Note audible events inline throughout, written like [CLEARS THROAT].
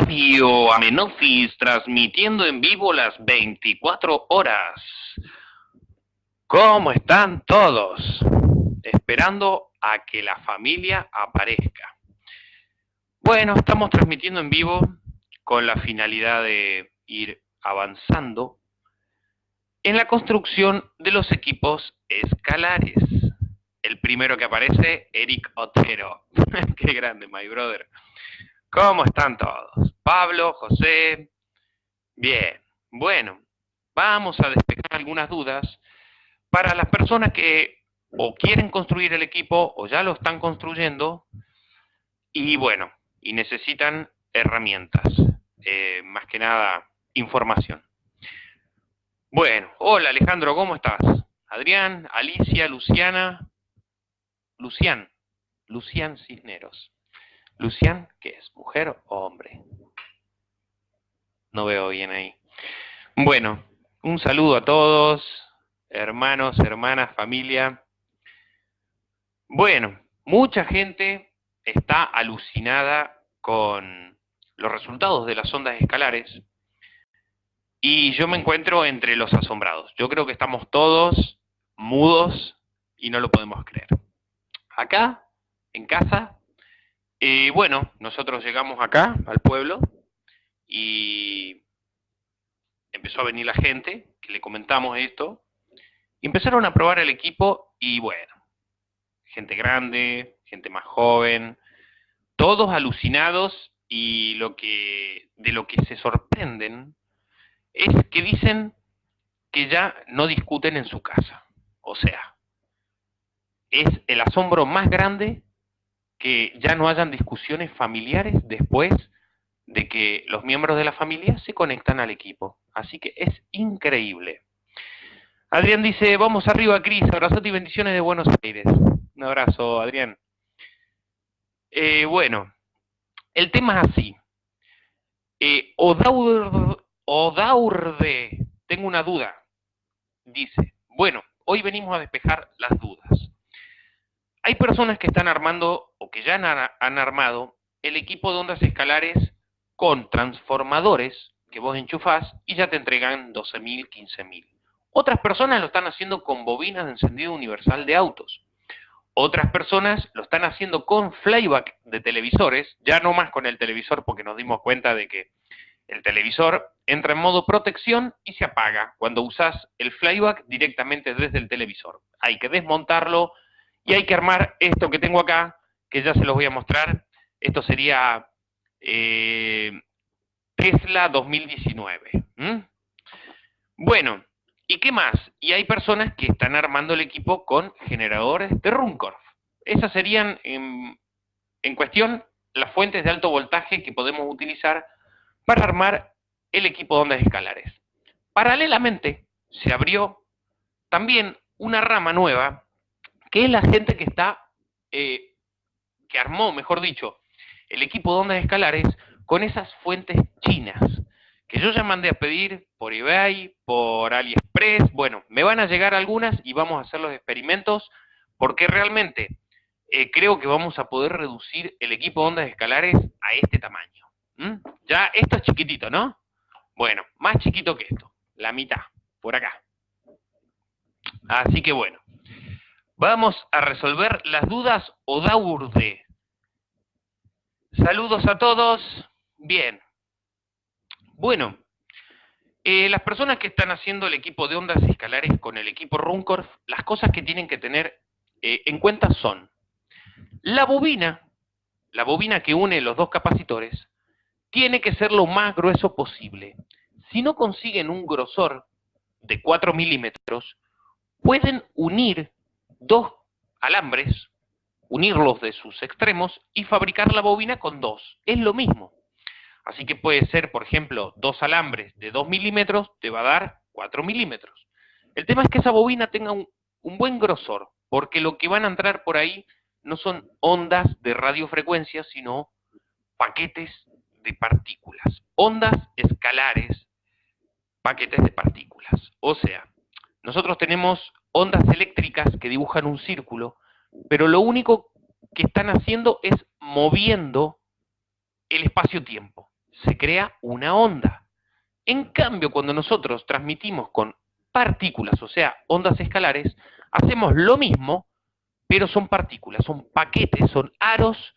Radio Amenofis transmitiendo en vivo las 24 horas. ¿Cómo están todos? Esperando a que la familia aparezca. Bueno, estamos transmitiendo en vivo con la finalidad de ir avanzando en la construcción de los equipos escalares. El primero que aparece, Eric Otero. [LAUGHS] Qué grande, my brother. ¿Cómo están todos? Pablo, José. Bien. Bueno, vamos a despejar algunas dudas para las personas que o quieren construir el equipo o ya lo están construyendo y bueno, y necesitan herramientas, eh, más que nada información. Bueno, hola Alejandro, ¿cómo estás? Adrián, Alicia, Luciana, Lucián, Lucián Cisneros. Lucián, ¿qué es? ¿Mujer o hombre? No veo bien ahí. Bueno, un saludo a todos, hermanos, hermanas, familia. Bueno, mucha gente está alucinada con los resultados de las ondas escalares y yo me encuentro entre los asombrados. Yo creo que estamos todos mudos y no lo podemos creer. Acá, en casa, y bueno, nosotros llegamos acá, al pueblo, y empezó a venir la gente, que le comentamos esto, y empezaron a probar el equipo, y bueno, gente grande, gente más joven, todos alucinados, y lo que, de lo que se sorprenden es que dicen que ya no discuten en su casa. O sea, es el asombro más grande que ya no hayan discusiones familiares después de que los miembros de la familia se conectan al equipo. Así que es increíble. Adrián dice, vamos arriba, Cris, abrazote y bendiciones de Buenos Aires. Un abrazo, Adrián. Eh, bueno, el tema es así. Eh, Odaurde, tengo una duda. Dice, bueno, hoy venimos a despejar las dudas. Hay personas que están armando o que ya han, armado el equipo de ondas escalares con transformadores que vos enchufás y ya te entregan 12.000, 15.000. Otras personas lo están haciendo con bobinas de encendido universal de autos. Otras personas lo están haciendo con flyback de televisores, ya no más con el televisor porque nos dimos cuenta de que el televisor entra en modo protección y se apaga cuando usas el flyback directamente desde el televisor. Hay que desmontarlo, y hay que armar esto que tengo acá, que ya se los voy a mostrar. Esto sería eh, Tesla 2019. Bueno, ¿y qué más? Y hay personas que están armando el equipo con generadores de Runcorf. Esas serían, en, en cuestión, las fuentes de alto voltaje que podemos utilizar para armar el equipo de ondas escalares. Paralelamente, se abrió también una rama nueva que es la gente que está, eh, que armó, mejor dicho, el equipo de ondas escalares con esas fuentes chinas, que yo ya mandé a pedir por eBay, por AliExpress, bueno, me van a llegar algunas y vamos a hacer los experimentos, porque realmente eh, creo que vamos a poder reducir el equipo de ondas escalares a este tamaño. Ya, esto es chiquitito, ¿no? Bueno, más chiquito que esto, la mitad, por acá. Así que bueno, Vamos a resolver las dudas Odaurde. Saludos a todos. Bien. Bueno, eh, las personas que están haciendo el equipo de ondas escalares con el equipo Runcorf, las cosas que tienen que tener eh, en cuenta son la bobina, la bobina que une los dos capacitores, tiene que ser lo más grueso posible. Si no consiguen un grosor de 4 milímetros, pueden unir dos alambres, unirlos de sus extremos y fabricar la bobina con dos. Es lo mismo. Así que puede ser, por ejemplo, dos alambres de 2 milímetros, te va a dar 4 milímetros. El tema es que esa bobina tenga un, un buen grosor, porque lo que van a entrar por ahí no son ondas de radiofrecuencia, sino paquetes de partículas. Ondas escalares, paquetes de partículas. O sea, nosotros tenemos ondas eléctricas que dibujan un círculo, pero lo único que están haciendo es moviendo el espacio-tiempo. se crea una onda. En cambio, cuando nosotros transmitimos con partículas, o sea, ondas escalares, hacemos lo mismo, pero son partículas, son paquetes, son aros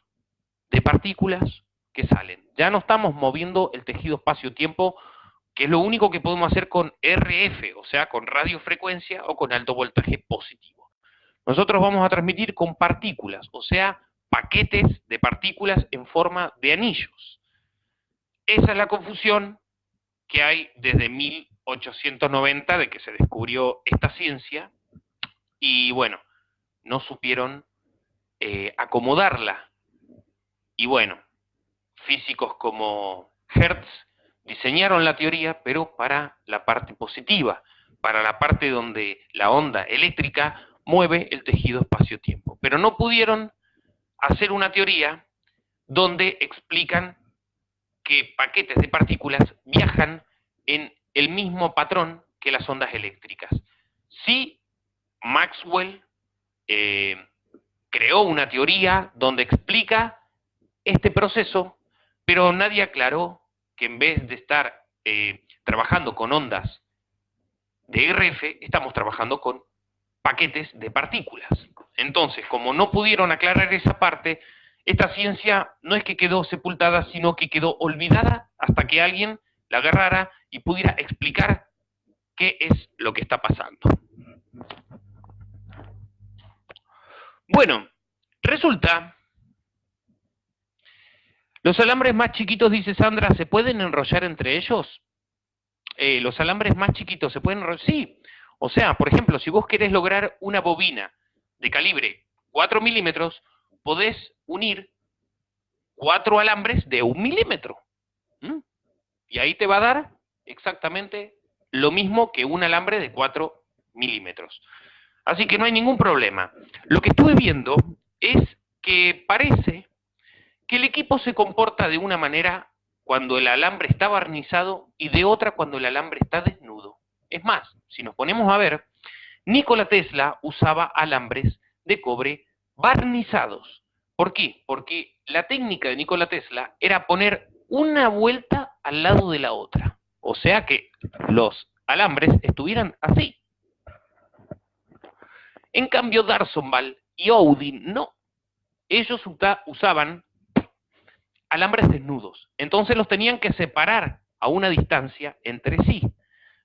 de partículas que salen. Ya no estamos moviendo el tejido espacio-tiempo, que es lo único que podemos hacer con RF, o sea, con radiofrecuencia o con alto voltaje positivo. Nosotros vamos a transmitir con partículas, o sea, paquetes de partículas en forma de anillos. Esa es la confusión que hay desde 1890 de que se descubrió esta ciencia y bueno, no supieron eh, acomodarla. Y bueno, físicos como Hertz diseñaron la teoría, pero para la parte positiva, para la parte donde la onda eléctrica mueve el tejido espacio-tiempo. Pero no pudieron hacer una teoría donde explican que paquetes de partículas viajan en el mismo patrón que las ondas eléctricas. Sí, Maxwell eh, creó una teoría donde explica este proceso, pero nadie aclaró que en vez de estar eh, trabajando con ondas de RF, estamos trabajando con paquetes de partículas. Entonces, como no pudieron aclarar esa parte, esta ciencia no es que quedó sepultada, sino que quedó olvidada hasta que alguien la agarrara y pudiera explicar qué es lo que está pasando. Bueno, resulta, los alambres más chiquitos, dice Sandra, ¿se pueden enrollar entre ellos? Eh, los alambres más chiquitos se pueden enrollar, sí. O sea, por ejemplo, si vos querés lograr una bobina de calibre 4 milímetros, podés unir cuatro alambres de un milímetro. Y ahí te va a dar exactamente lo mismo que un alambre de 4 milímetros. Así que no hay ningún problema. Lo que estuve viendo es que parece que el equipo se comporta de una manera cuando el alambre está barnizado y de otra cuando el alambre está desnudo. Es más, si nos ponemos a ver, Nikola Tesla usaba alambres de cobre barnizados. ¿Por qué? Porque la técnica de Nikola Tesla era poner una vuelta al lado de la otra. O sea que los alambres estuvieran así. En cambio, Darsonval y Odin no. Ellos usaban alambres desnudos. Entonces los tenían que separar a una distancia entre sí.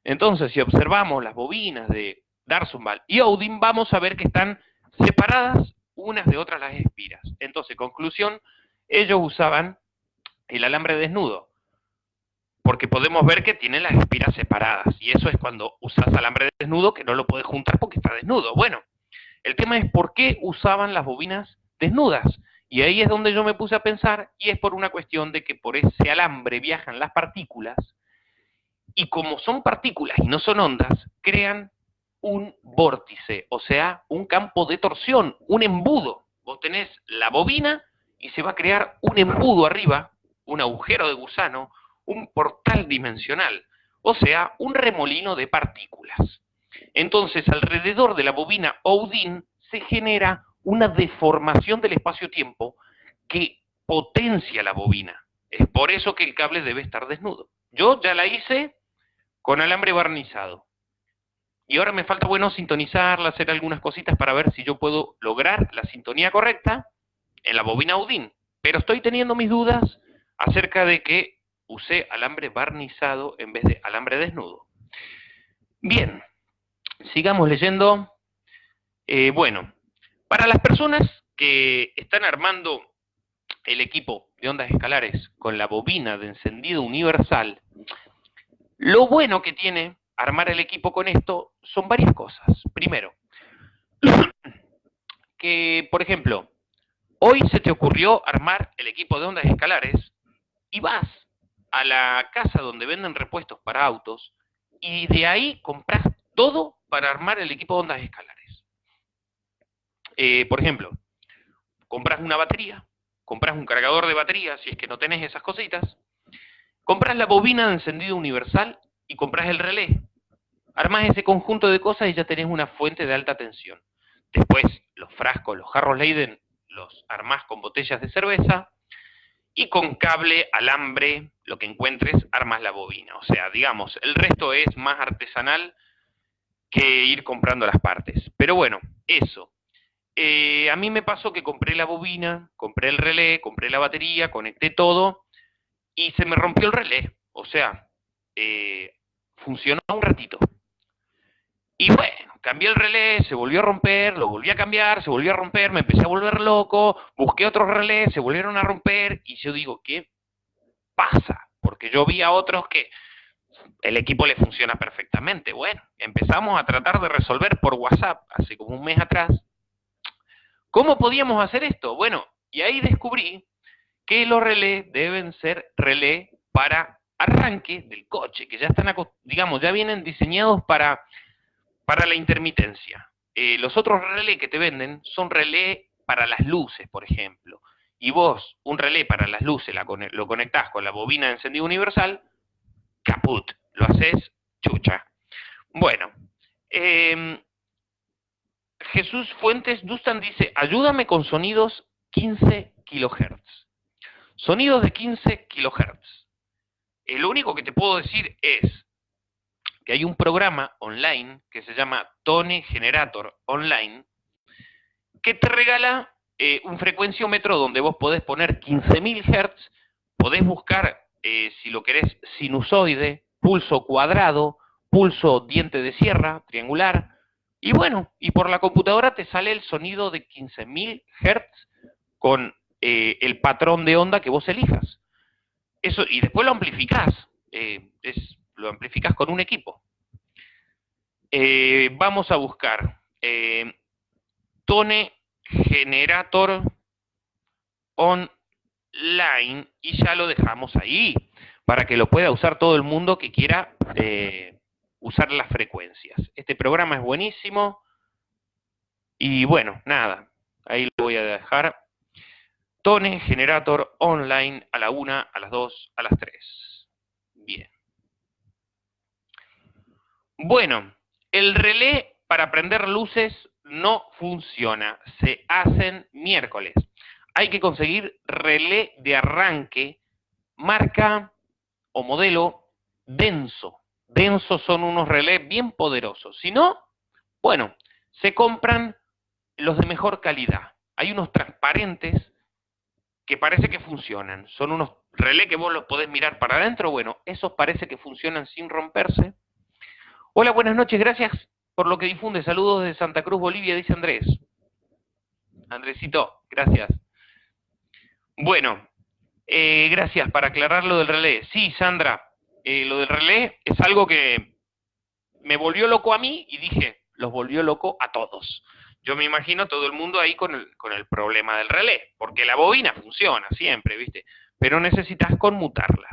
Entonces, si observamos las bobinas de Darsonval y Odin, vamos a ver que están separadas unas de otras las espiras. Entonces, conclusión, ellos usaban el alambre desnudo, porque podemos ver que tienen las espiras separadas, y eso es cuando usas alambre desnudo que no lo puedes juntar porque está desnudo. Bueno, el tema es por qué usaban las bobinas desnudas, y ahí es donde yo me puse a pensar, y es por una cuestión de que por ese alambre viajan las partículas, y como son partículas y no son ondas, crean un vórtice, o sea, un campo de torsión, un embudo. Vos tenés la bobina y se va a crear un embudo arriba, un agujero de gusano, un portal dimensional, o sea, un remolino de partículas. Entonces, alrededor de la bobina Odin se genera una deformación del espacio-tiempo que potencia la bobina. Es por eso que el cable debe estar desnudo. Yo ya la hice con alambre barnizado. Y ahora me falta, bueno, sintonizarla, hacer algunas cositas para ver si yo puedo lograr la sintonía correcta en la bobina Audin. Pero estoy teniendo mis dudas acerca de que usé alambre barnizado en vez de alambre desnudo. Bien, sigamos leyendo. Eh, bueno, para las personas que están armando el equipo de ondas escalares con la bobina de encendido universal, lo bueno que tiene armar el equipo con esto son varias cosas. Primero, [CLEARS THROAT] que, por ejemplo, hoy se te ocurrió armar el equipo de ondas escalares y vas a la casa donde venden repuestos para autos y de ahí compras todo para armar el equipo de ondas escalares. Eh, por ejemplo, compras una batería, compras un cargador de batería, si es que no tenés esas cositas, compras la bobina de encendido universal y compras el relé. Armas ese conjunto de cosas y ya tenés una fuente de alta tensión. Después, los frascos, los jarros Leiden, los armás con botellas de cerveza. y con cable, alambre, lo que encuentres, armas la bobina. O sea, digamos, el resto es más artesanal que ir comprando las partes. Pero bueno, eso. Eh, a mí me pasó que compré la bobina, compré el relé, compré la batería, conecté todo y se me rompió el relé. O sea, eh, funcionó un ratito. Y bueno, cambié el relé, se volvió a romper, lo volví a cambiar, se volvió a romper, me empecé a volver loco, busqué otros relés, se volvieron a romper y yo digo, ¿qué pasa? Porque yo vi a otros que el equipo le funciona perfectamente. Bueno, empezamos a tratar de resolver por WhatsApp hace como un mes atrás. ¿Cómo podíamos hacer esto? Bueno, y ahí descubrí que los relés deben ser relés para arranque del coche, que ya están, digamos, ya vienen diseñados para para la intermitencia. Eh, los otros relés que te venden son relé para las luces, por ejemplo. Y vos, un relé para las luces, lo conectás con la bobina de encendido universal, caput, lo haces chucha. Bueno, em, Jesús Fuentes Dustan dice, ayúdame con sonidos 15 kilohertz. Sonidos de 15 kilohertz. Lo único que te puedo decir es, que hay un programa online que se llama Tone Generator Online, que te regala eh, un frecuenciómetro donde vos podés poner 15.000 Hz, podés buscar, eh, si lo querés, sinusoide, pulso cuadrado, pulso diente de sierra, triangular, y bueno, y por la computadora te sale el sonido de 15.000 Hz con eh, el patrón de onda que vos elijas. Eso, y después lo amplificás. es lo amplificas con un equipo. Eh, vamos a buscar eh, Tone Generator Online y ya lo dejamos ahí para que lo pueda usar todo el mundo que quiera eh, usar las frecuencias. Este programa es buenísimo y bueno, nada, ahí lo voy a dejar. Tone Generator Online a la 1, a las 2, a las 3. Bien. Bueno, el relé para prender luces no funciona. Se hacen miércoles. Hay que conseguir relé de arranque, marca o modelo denso. Densos son unos relés bien poderosos. Si no, bueno, se compran los de mejor calidad. Hay unos transparentes que parece que funcionan. Son unos relés que vos los podés mirar para adentro. Bueno, esos parece que funcionan sin romperse. Hola, buenas noches, gracias por lo que difunde. Saludos de Santa Cruz, Bolivia, dice Andrés. Andresito, gracias. Bueno, eh, gracias para aclarar lo del relé. Sí, Sandra, eh, lo del relé es algo que me volvió loco a mí y dije, los volvió loco a todos. Yo me imagino todo el mundo ahí con el, con el problema del relé, porque la bobina funciona siempre, ¿viste? Pero necesitas conmutarla.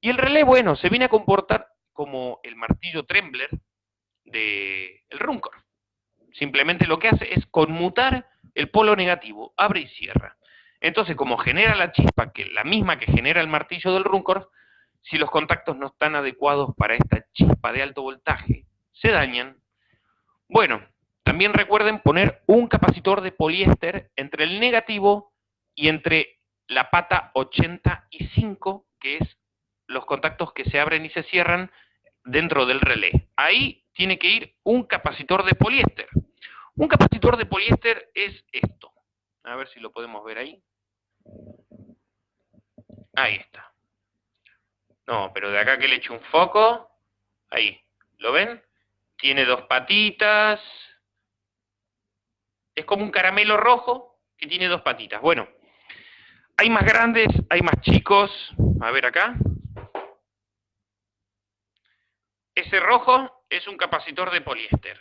Y el relé, bueno, se viene a comportar como el martillo Trembler del el Runcor. Simplemente lo que hace es conmutar el polo negativo, abre y cierra. Entonces, como genera la chispa, que la misma que genera el martillo del Runcor, si los contactos no están adecuados para esta chispa de alto voltaje, se dañan. Bueno, también recuerden poner un capacitor de poliéster entre el negativo y entre la pata 85, que es los contactos que se abren y se cierran dentro del relé. Ahí tiene que ir un capacitor de poliéster. Un capacitor de poliéster es esto. A ver si lo podemos ver ahí. Ahí está. No, pero de acá que le eche un foco. Ahí. ¿Lo ven? Tiene dos patitas. Es como un caramelo rojo que tiene dos patitas. Bueno, hay más grandes, hay más chicos. A ver acá. Ese rojo es un capacitor de poliéster.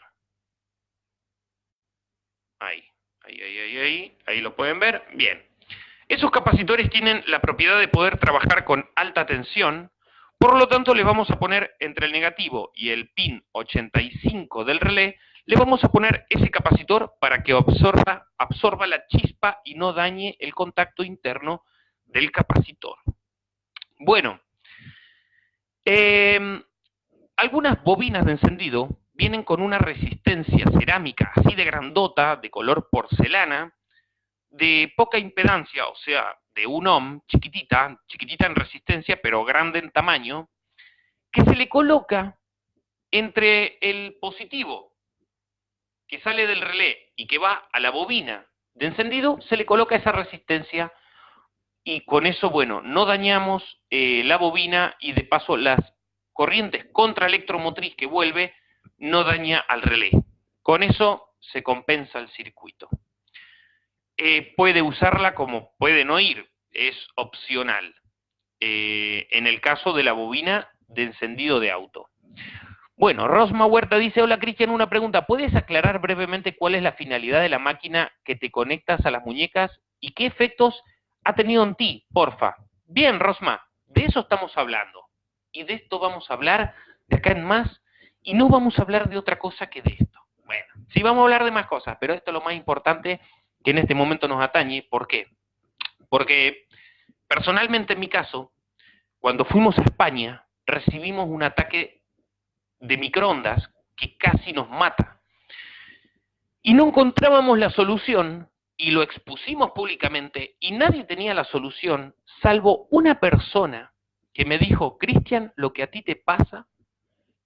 Ahí, ahí, ahí, ahí, ahí, ahí lo pueden ver. Bien. Esos capacitores tienen la propiedad de poder trabajar con alta tensión, por lo tanto le vamos a poner entre el negativo y el pin 85 del relé, le vamos a poner ese capacitor para que absorba, la chispa y no dañe el contacto interno del capacitor. Bueno, eh, algunas bobinas de encendido vienen con una resistencia cerámica así de grandota, de color porcelana, de poca impedancia, o sea, de un ohm, chiquitita, chiquitita en resistencia, pero grande en tamaño, que se le coloca entre el positivo que sale del relé y que va a la bobina de encendido, se le coloca esa resistencia y con eso, bueno, no dañamos eh, la bobina y de paso las corrientes contra electromotriz que vuelve no daña al relé. Con eso se compensa el circuito. Eh, puede usarla como puede no ir, es opcional. Eh, en el caso de la bobina de encendido de auto. Bueno, Rosma Huerta dice, hola Cristian, una pregunta, ¿puedes aclarar brevemente cuál es la finalidad de la máquina que te conectas a las muñecas y qué efectos ha tenido en ti, porfa? Bien, Rosma, de eso estamos hablando. Y de esto vamos a hablar de acá en más, y no vamos a hablar de otra cosa que de esto. Bueno, sí vamos a hablar de más cosas, pero esto es lo más importante que en este momento nos atañe. ¿Por qué? Porque personalmente en mi caso, cuando fuimos a España, recibimos un ataque de microondas que casi nos mata. Y no encontrábamos la solución y lo expusimos públicamente y nadie tenía la solución salvo una persona que me dijo, Cristian, lo que a ti te pasa,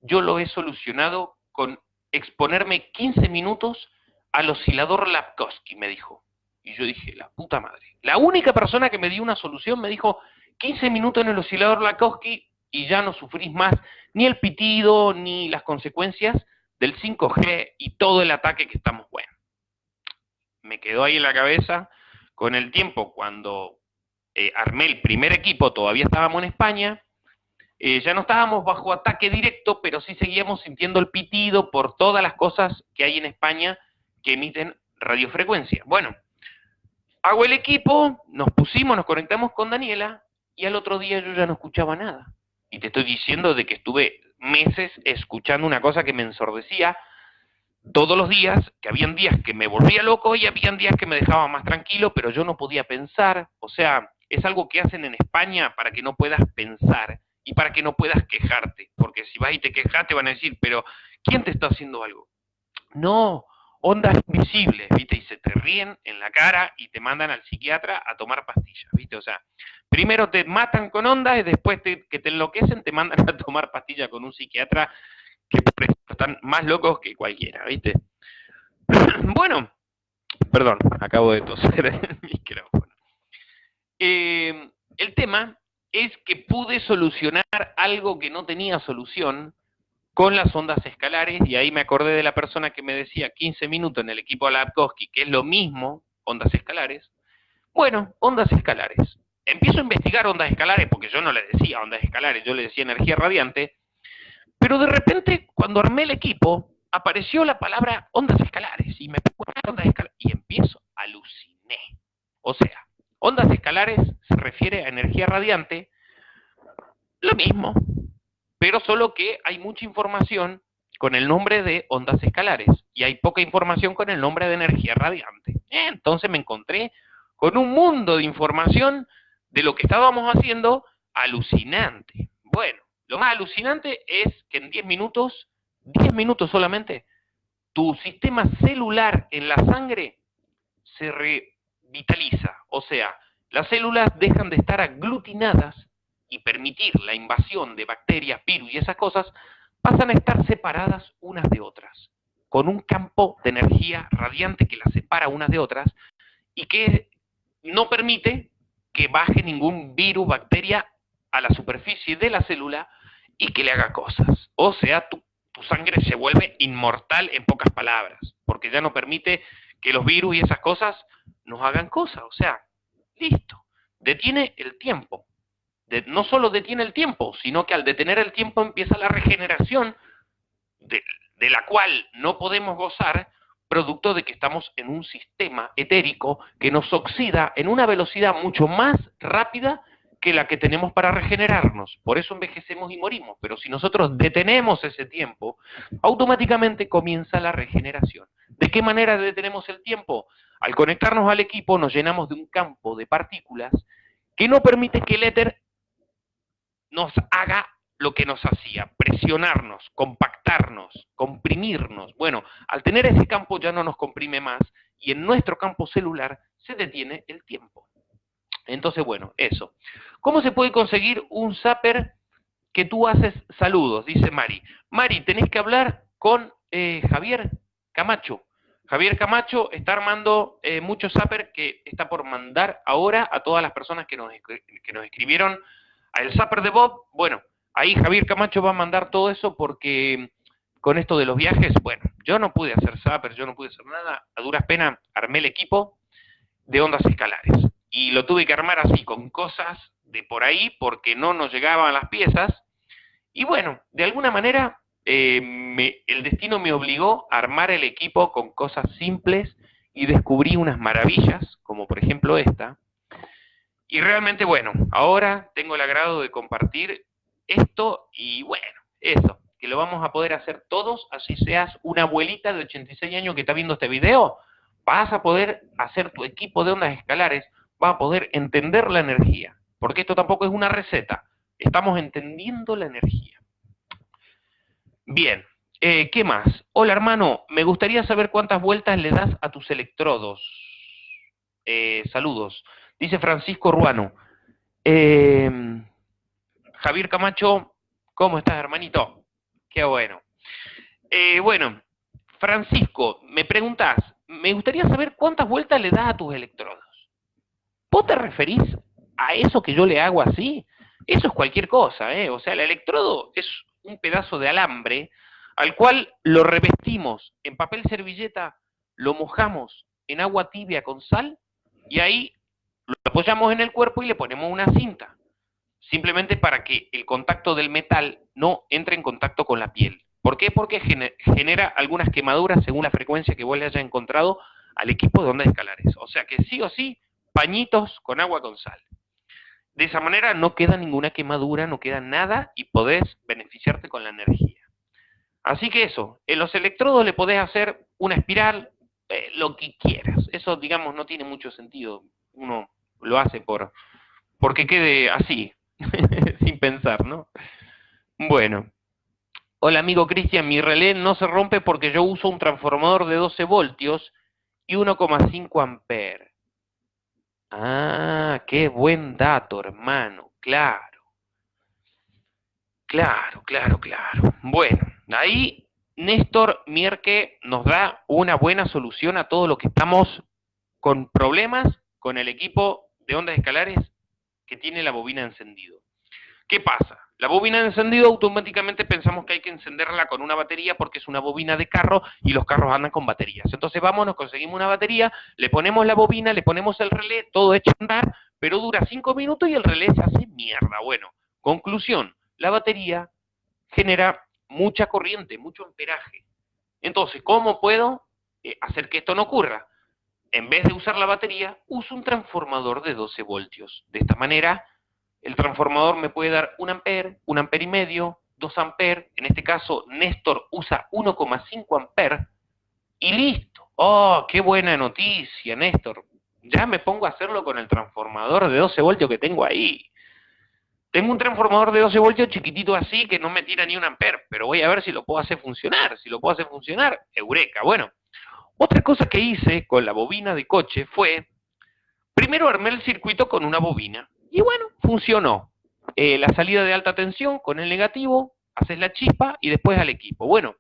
yo lo he solucionado con exponerme 15 minutos al oscilador Lapkowski, me dijo. Y yo dije, la puta madre. La única persona que me dio una solución me dijo, 15 minutos en el oscilador Lapkowski y ya no sufrís más ni el pitido ni las consecuencias del 5G y todo el ataque que estamos, bueno. Me quedó ahí en la cabeza con el tiempo cuando eh, armé el primer equipo, todavía estábamos en España, eh, ya no estábamos bajo ataque directo, pero sí seguíamos sintiendo el pitido por todas las cosas que hay en España que emiten radiofrecuencia. Bueno, hago el equipo, nos pusimos, nos conectamos con Daniela y al otro día yo ya no escuchaba nada. Y te estoy diciendo de que estuve meses escuchando una cosa que me ensordecía todos los días, que habían días que me volvía loco y habían días que me dejaba más tranquilo, pero yo no podía pensar. O sea, es algo que hacen en España para que no puedas pensar y para que no puedas quejarte. Porque si vas y te quejas, te van a decir, pero ¿quién te está haciendo algo? No, ondas invisibles, ¿viste? Y se te ríen en la cara y te mandan al psiquiatra a tomar pastillas, ¿viste? O sea, primero te matan con ondas y después que te enloquecen te mandan a tomar pastillas con un psiquiatra que están más locos que cualquiera, ¿viste? [CLEARS THROAT] bueno, perdón, acabo de toser el [LAUGHS] micrófono. Eh, el tema es que pude solucionar algo que no tenía solución con las ondas escalares, y ahí me acordé de la persona que me decía 15 minutos en el equipo Lapkowski, que es lo mismo, ondas escalares. Bueno, ondas escalares. Empiezo a investigar ondas escalares, porque yo no le decía ondas escalares, yo le decía energía radiante, pero de repente, cuando armé el equipo, apareció la palabra ondas escalares, y me ondas escalares, y empiezo, aluciné. O sea, ondas escalares se refiere a energía radiante, lo mismo, pero solo que hay mucha información con el nombre de ondas escalares y hay poca información con el nombre de energía radiante. Entonces me encontré con un mundo de información de lo que estábamos haciendo alucinante. Bueno, lo más alucinante es que en 10 minutos, 10 minutos solamente, tu sistema celular en la sangre se revitaliza. O sea, las células dejan de estar aglutinadas y permitir la invasión de bacterias, virus y esas cosas, pasan a estar separadas unas de otras, con un campo de energía radiante que las separa unas de otras y que no permite que baje ningún virus, bacteria a la superficie de la célula y que le haga cosas. O sea, tu, tu sangre se vuelve inmortal en pocas palabras, porque ya no permite que los virus y esas cosas nos hagan cosas. O sea, listo, detiene el tiempo no solo detiene el tiempo, sino que al detener el tiempo empieza la regeneración de, de la cual no podemos gozar producto de que estamos en un sistema etérico que nos oxida en una velocidad mucho más rápida que la que tenemos para regenerarnos. Por eso envejecemos y morimos. Pero si nosotros detenemos ese tiempo, automáticamente comienza la regeneración. ¿De qué manera detenemos el tiempo? Al conectarnos al equipo nos llenamos de un campo de partículas que no permite que el éter nos haga lo que nos hacía, presionarnos, compactarnos, comprimirnos. Bueno, al tener ese campo ya no nos comprime más y en nuestro campo celular se detiene el tiempo. Entonces, bueno, eso. ¿Cómo se puede conseguir un zapper que tú haces saludos? Dice Mari. Mari, tenés que hablar con eh, Javier Camacho. Javier Camacho está armando eh, muchos zapper que está por mandar ahora a todas las personas que nos, que nos escribieron al zapper de Bob. Bueno, ahí Javier Camacho va a mandar todo eso porque con esto de los viajes, bueno, yo no pude hacer zapper, yo no pude hacer nada. A duras penas armé el equipo de ondas escalares. Y lo tuve que armar así, con cosas de por ahí, porque no nos llegaban las piezas. Y bueno, de alguna manera eh, el destino me obligó a armar el equipo con cosas simples y descubrí unas maravillas, como por ejemplo esta. Y realmente, bueno, ahora tengo el agrado de compartir esto y bueno, eso, que lo vamos a poder hacer todos, así seas una abuelita de 86 años que está viendo este video, vas a poder hacer tu equipo de ondas escalares, vas a poder entender la energía, porque esto tampoco es una receta, estamos entendiendo la energía. Bien, eh, ¿qué más? Hola hermano, me gustaría saber cuántas vueltas le das a tus electrodos. Eh, saludos. Dice Francisco Ruano. Em, Javier Camacho, ¿cómo estás hermanito? Qué bueno. Eh, bueno, Francisco, me preguntás, me gustaría saber cuántas vueltas le das a tus electrodos. ¿Vos te referís a eso que yo le hago así? Eso es cualquier cosa, ¿eh? O sea, el electrodo es un pedazo de alambre al cual lo revestimos en papel servilleta, lo mojamos en agua tibia con sal y ahí lo apoyamos en el cuerpo y le ponemos una cinta. Simplemente para que el contacto del metal no entre en contacto con la piel. ¿Por qué? Porque genera algunas quemaduras según la frecuencia que vos le hayas encontrado al equipo de ondas escalares. O sea que sí o sí, pañitos con agua con sal. De esa manera no queda ninguna quemadura, no queda nada y podés beneficiarte con la energía. Así que eso, en los electrodos le podés hacer una espiral, eh, lo que quieras. Eso, digamos, no tiene mucho sentido. Uno lo hace por porque quede así, [LAUGHS] sin pensar, ¿no? Bueno, Hola amigo Cristian, mi relé no se rompe porque yo uso un transformador de 12 voltios y 1,5 amperes. Ah, qué buen dato, hermano, claro. Claro, claro, claro. Bueno, ahí Néstor Mierke nos da una buena solución a todo lo que estamos con problemas con el equipo de ondas escalares que tiene la bobina encendido. ¿Qué pasa? La bobina de encendido automáticamente pensamos que hay que encenderla con una batería porque es una bobina de carro y los carros andan con baterías. Entonces vamos, nos conseguimos una batería, le ponemos la bobina, le ponemos el relé, todo hecho andar, pero dura cinco minutos y el relé se hace mierda. Bueno, conclusión, la batería genera mucha corriente, mucho amperaje. Entonces, ¿cómo puedo eh, hacer que esto no ocurra? En vez de usar la batería, uso un transformador de 12 voltios. De esta manera el transformador me puede dar un amper, un amper y medio, dos amper, en este caso Néstor usa 1,5 amper, y listo. ¡Oh, qué buena noticia, Néstor! Ya me pongo a hacerlo con el transformador de 12 voltios que tengo ahí. Tengo un transformador de 12 voltios chiquitito así que no me tira ni un amper, pero voy a ver si lo puedo hacer funcionar. Si lo puedo hacer funcionar, eureka. Bueno, otra cosa que hice con la bobina de coche fue, primero armé el circuito con una bobina. Y bueno, funcionó. Eh, la salida de alta tensión con el negativo, haces la chispa y después al equipo. Bueno,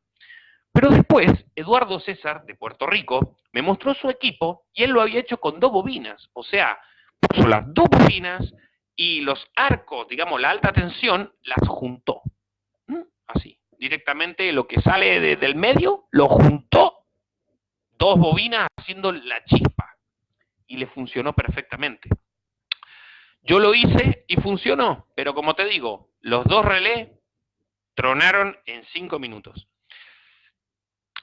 pero después Eduardo César de Puerto Rico me mostró su equipo y él lo había hecho con dos bobinas. O sea, puso las dos bobinas y los arcos, digamos, la alta tensión, las juntó. ¿Mm? Así, directamente lo que sale del medio, lo juntó dos bobinas haciendo la chispa. Y le funcionó perfectamente. Yo lo hice y funcionó, pero como te digo, los dos relés tronaron en cinco minutos.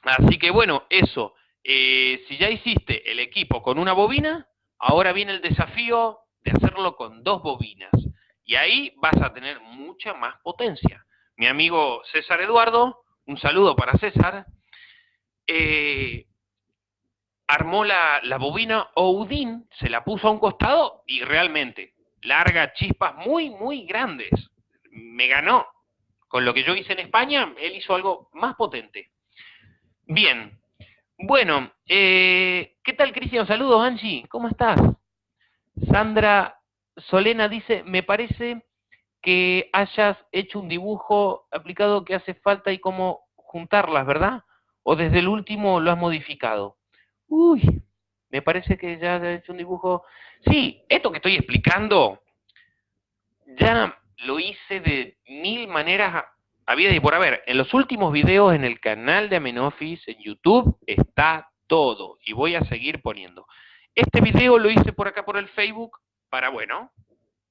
Así que bueno, eso. Eh, si ya hiciste el equipo con una bobina, ahora viene el desafío de hacerlo con dos bobinas. Y ahí vas a tener mucha más potencia. Mi amigo César Eduardo, un saludo para César, eh, armó la, bobina Oudin, se la puso a un costado y realmente larga chispas muy, muy grandes. Me ganó. Con lo que yo hice en España, él hizo algo más potente. Bien. Bueno, eh, ¿qué tal, Cristian? Saludos, Angie. ¿Cómo estás? Sandra Solena dice, me parece que hayas hecho un dibujo aplicado que hace falta y cómo juntarlas, ¿verdad? O desde el último lo has modificado. Uy, me parece que ya has hecho un dibujo. Sí, esto que estoy explicando, ya lo hice de mil maneras había y por haber. En los últimos videos en el canal de Amenoffice en YouTube está todo y voy a seguir poniendo. Este video lo hice por acá por el Facebook para, bueno,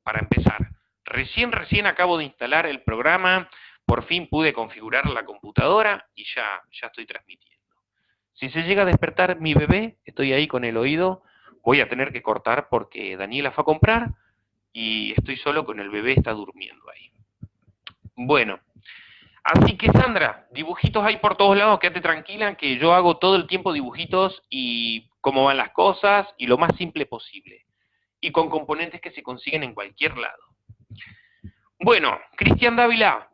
para empezar. Recién, recién acabo de instalar el programa, por fin pude configurar la computadora y ya, ya estoy transmitiendo. Si se llega a despertar mi bebé, estoy ahí con el oído, voy a tener que cortar porque Daniela fue a comprar y estoy solo con el bebé, está durmiendo ahí. Bueno, así que Sandra, dibujitos hay por todos lados, quédate tranquila que yo hago todo el tiempo dibujitos y cómo van las cosas y lo más simple posible. Y con componentes que se consiguen en cualquier lado. Bueno, Cristian Dávila,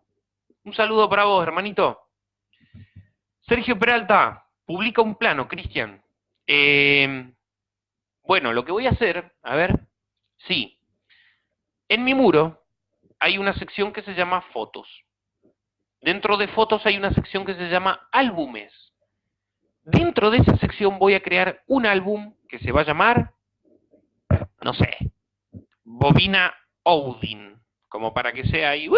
un saludo para vos, hermanito. Sergio Peralta, publica un plano, Cristian. Eh, bueno, lo que voy a hacer, a ver, sí. En mi muro hay una sección que se llama fotos. Dentro de fotos hay una sección que se llama álbumes. Dentro de esa sección voy a crear un álbum que se va a llamar, no sé, Bobina Odin, como para que sea ahí,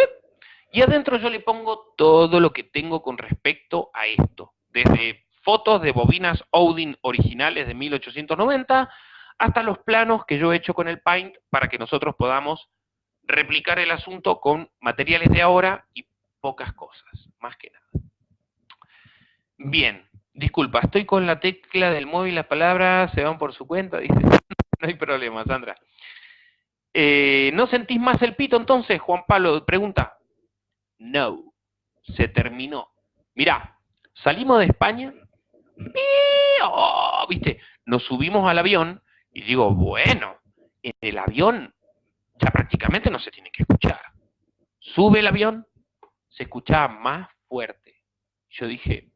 y adentro yo le pongo todo lo que tengo con respecto a esto, desde fotos de bobinas Odin originales de 1890 hasta los planos que yo he hecho con el Paint para que nosotros podamos replicar el asunto con materiales de ahora y pocas cosas, más que nada. Bien, disculpa, estoy con la tecla del móvil, las palabras se van por su cuenta, [LAUGHS] dice. no hay problema, Sandra. Eh, ¿No sentís más el pito entonces, Juan Pablo? Pregunta. No, se terminó. Mirá, salimos de España, oh, viste, nos subimos al avión y digo, bueno, en el avión ya prácticamente no se tiene que escuchar. Sube el avión, se escuchaba más fuerte. Yo dije.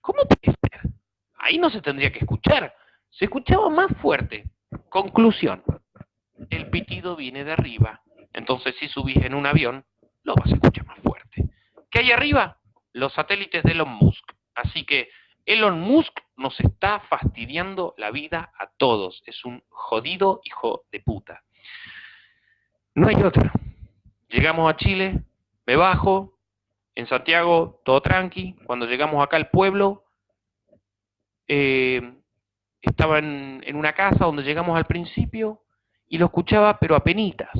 ¿Cómo puede ser? Ahí no se tendría que escuchar. Se escuchaba más fuerte. Conclusión. El pitido viene de arriba entonces, si subís en un avión, lo vas a escuchar más fuerte. ¿Qué hay arriba? Los satélites de Elon Musk. Así que Elon Musk nos está fastidiando la vida a todos. Es un jodido hijo de puta. No hay otra. Llegamos a Chile, me bajo, en Santiago todo tranqui. Cuando llegamos acá al pueblo, eh, estaba en, en, una casa donde llegamos al principio y lo escuchaba pero a penitas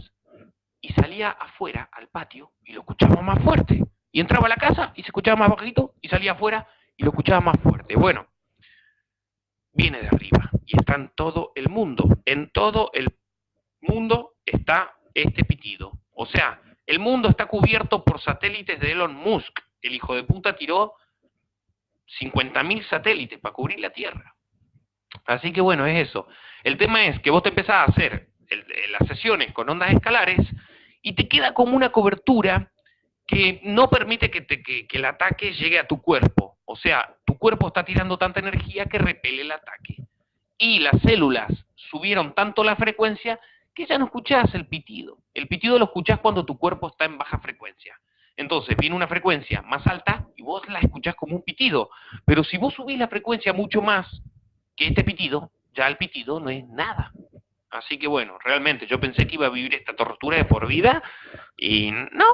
y salía afuera al patio y lo escuchaba más fuerte. Y entraba a la casa y se escuchaba más bajito y salía afuera y lo escuchaba más fuerte. Bueno, viene de arriba y está en todo el mundo. En todo el mundo está este pitido. O sea, el mundo está cubierto por satélites de Elon Musk. El hijo de puta tiró 50.000 satélites para cubrir la Tierra. Así que bueno, es eso. El tema es que vos te empezás a hacer las sesiones con ondas escalares y te queda como una cobertura que no permite que, el ataque llegue a tu cuerpo. O sea, tu cuerpo está tirando tanta energía que repele el ataque. Y las células subieron tanto la frecuencia que ya no escuchás el pitido. El pitido lo escuchás cuando tu cuerpo está en baja frecuencia. Entonces viene una frecuencia más alta y vos la escuchás como un pitido. Pero si vos subís la frecuencia mucho más que este pitido, ya el pitido no es nada. Así que bueno, realmente yo pensé que iba a vivir esta tortura de por vida y no,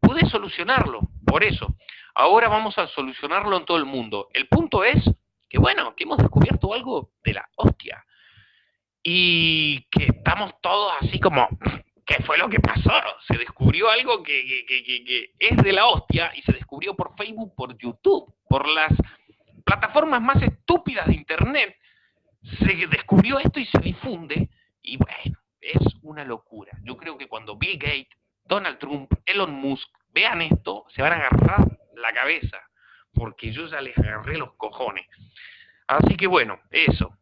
pude solucionarlo, por eso. Ahora vamos a solucionarlo en todo el mundo. El punto es que bueno, que hemos descubierto algo de la hostia y que estamos todos así como, ¿qué fue lo que pasó? Se descubrió algo que, que, que, que es de la hostia y se descubrió por Facebook, por YouTube, por las plataformas más estúpidas de Internet. Se descubrió esto y se difunde y bueno, es una locura. Yo creo que cuando Bill Gates, Donald Trump, Elon Musk vean esto, se van a agarrar la cabeza, porque yo ya les agarré los cojones. Así que bueno, eso.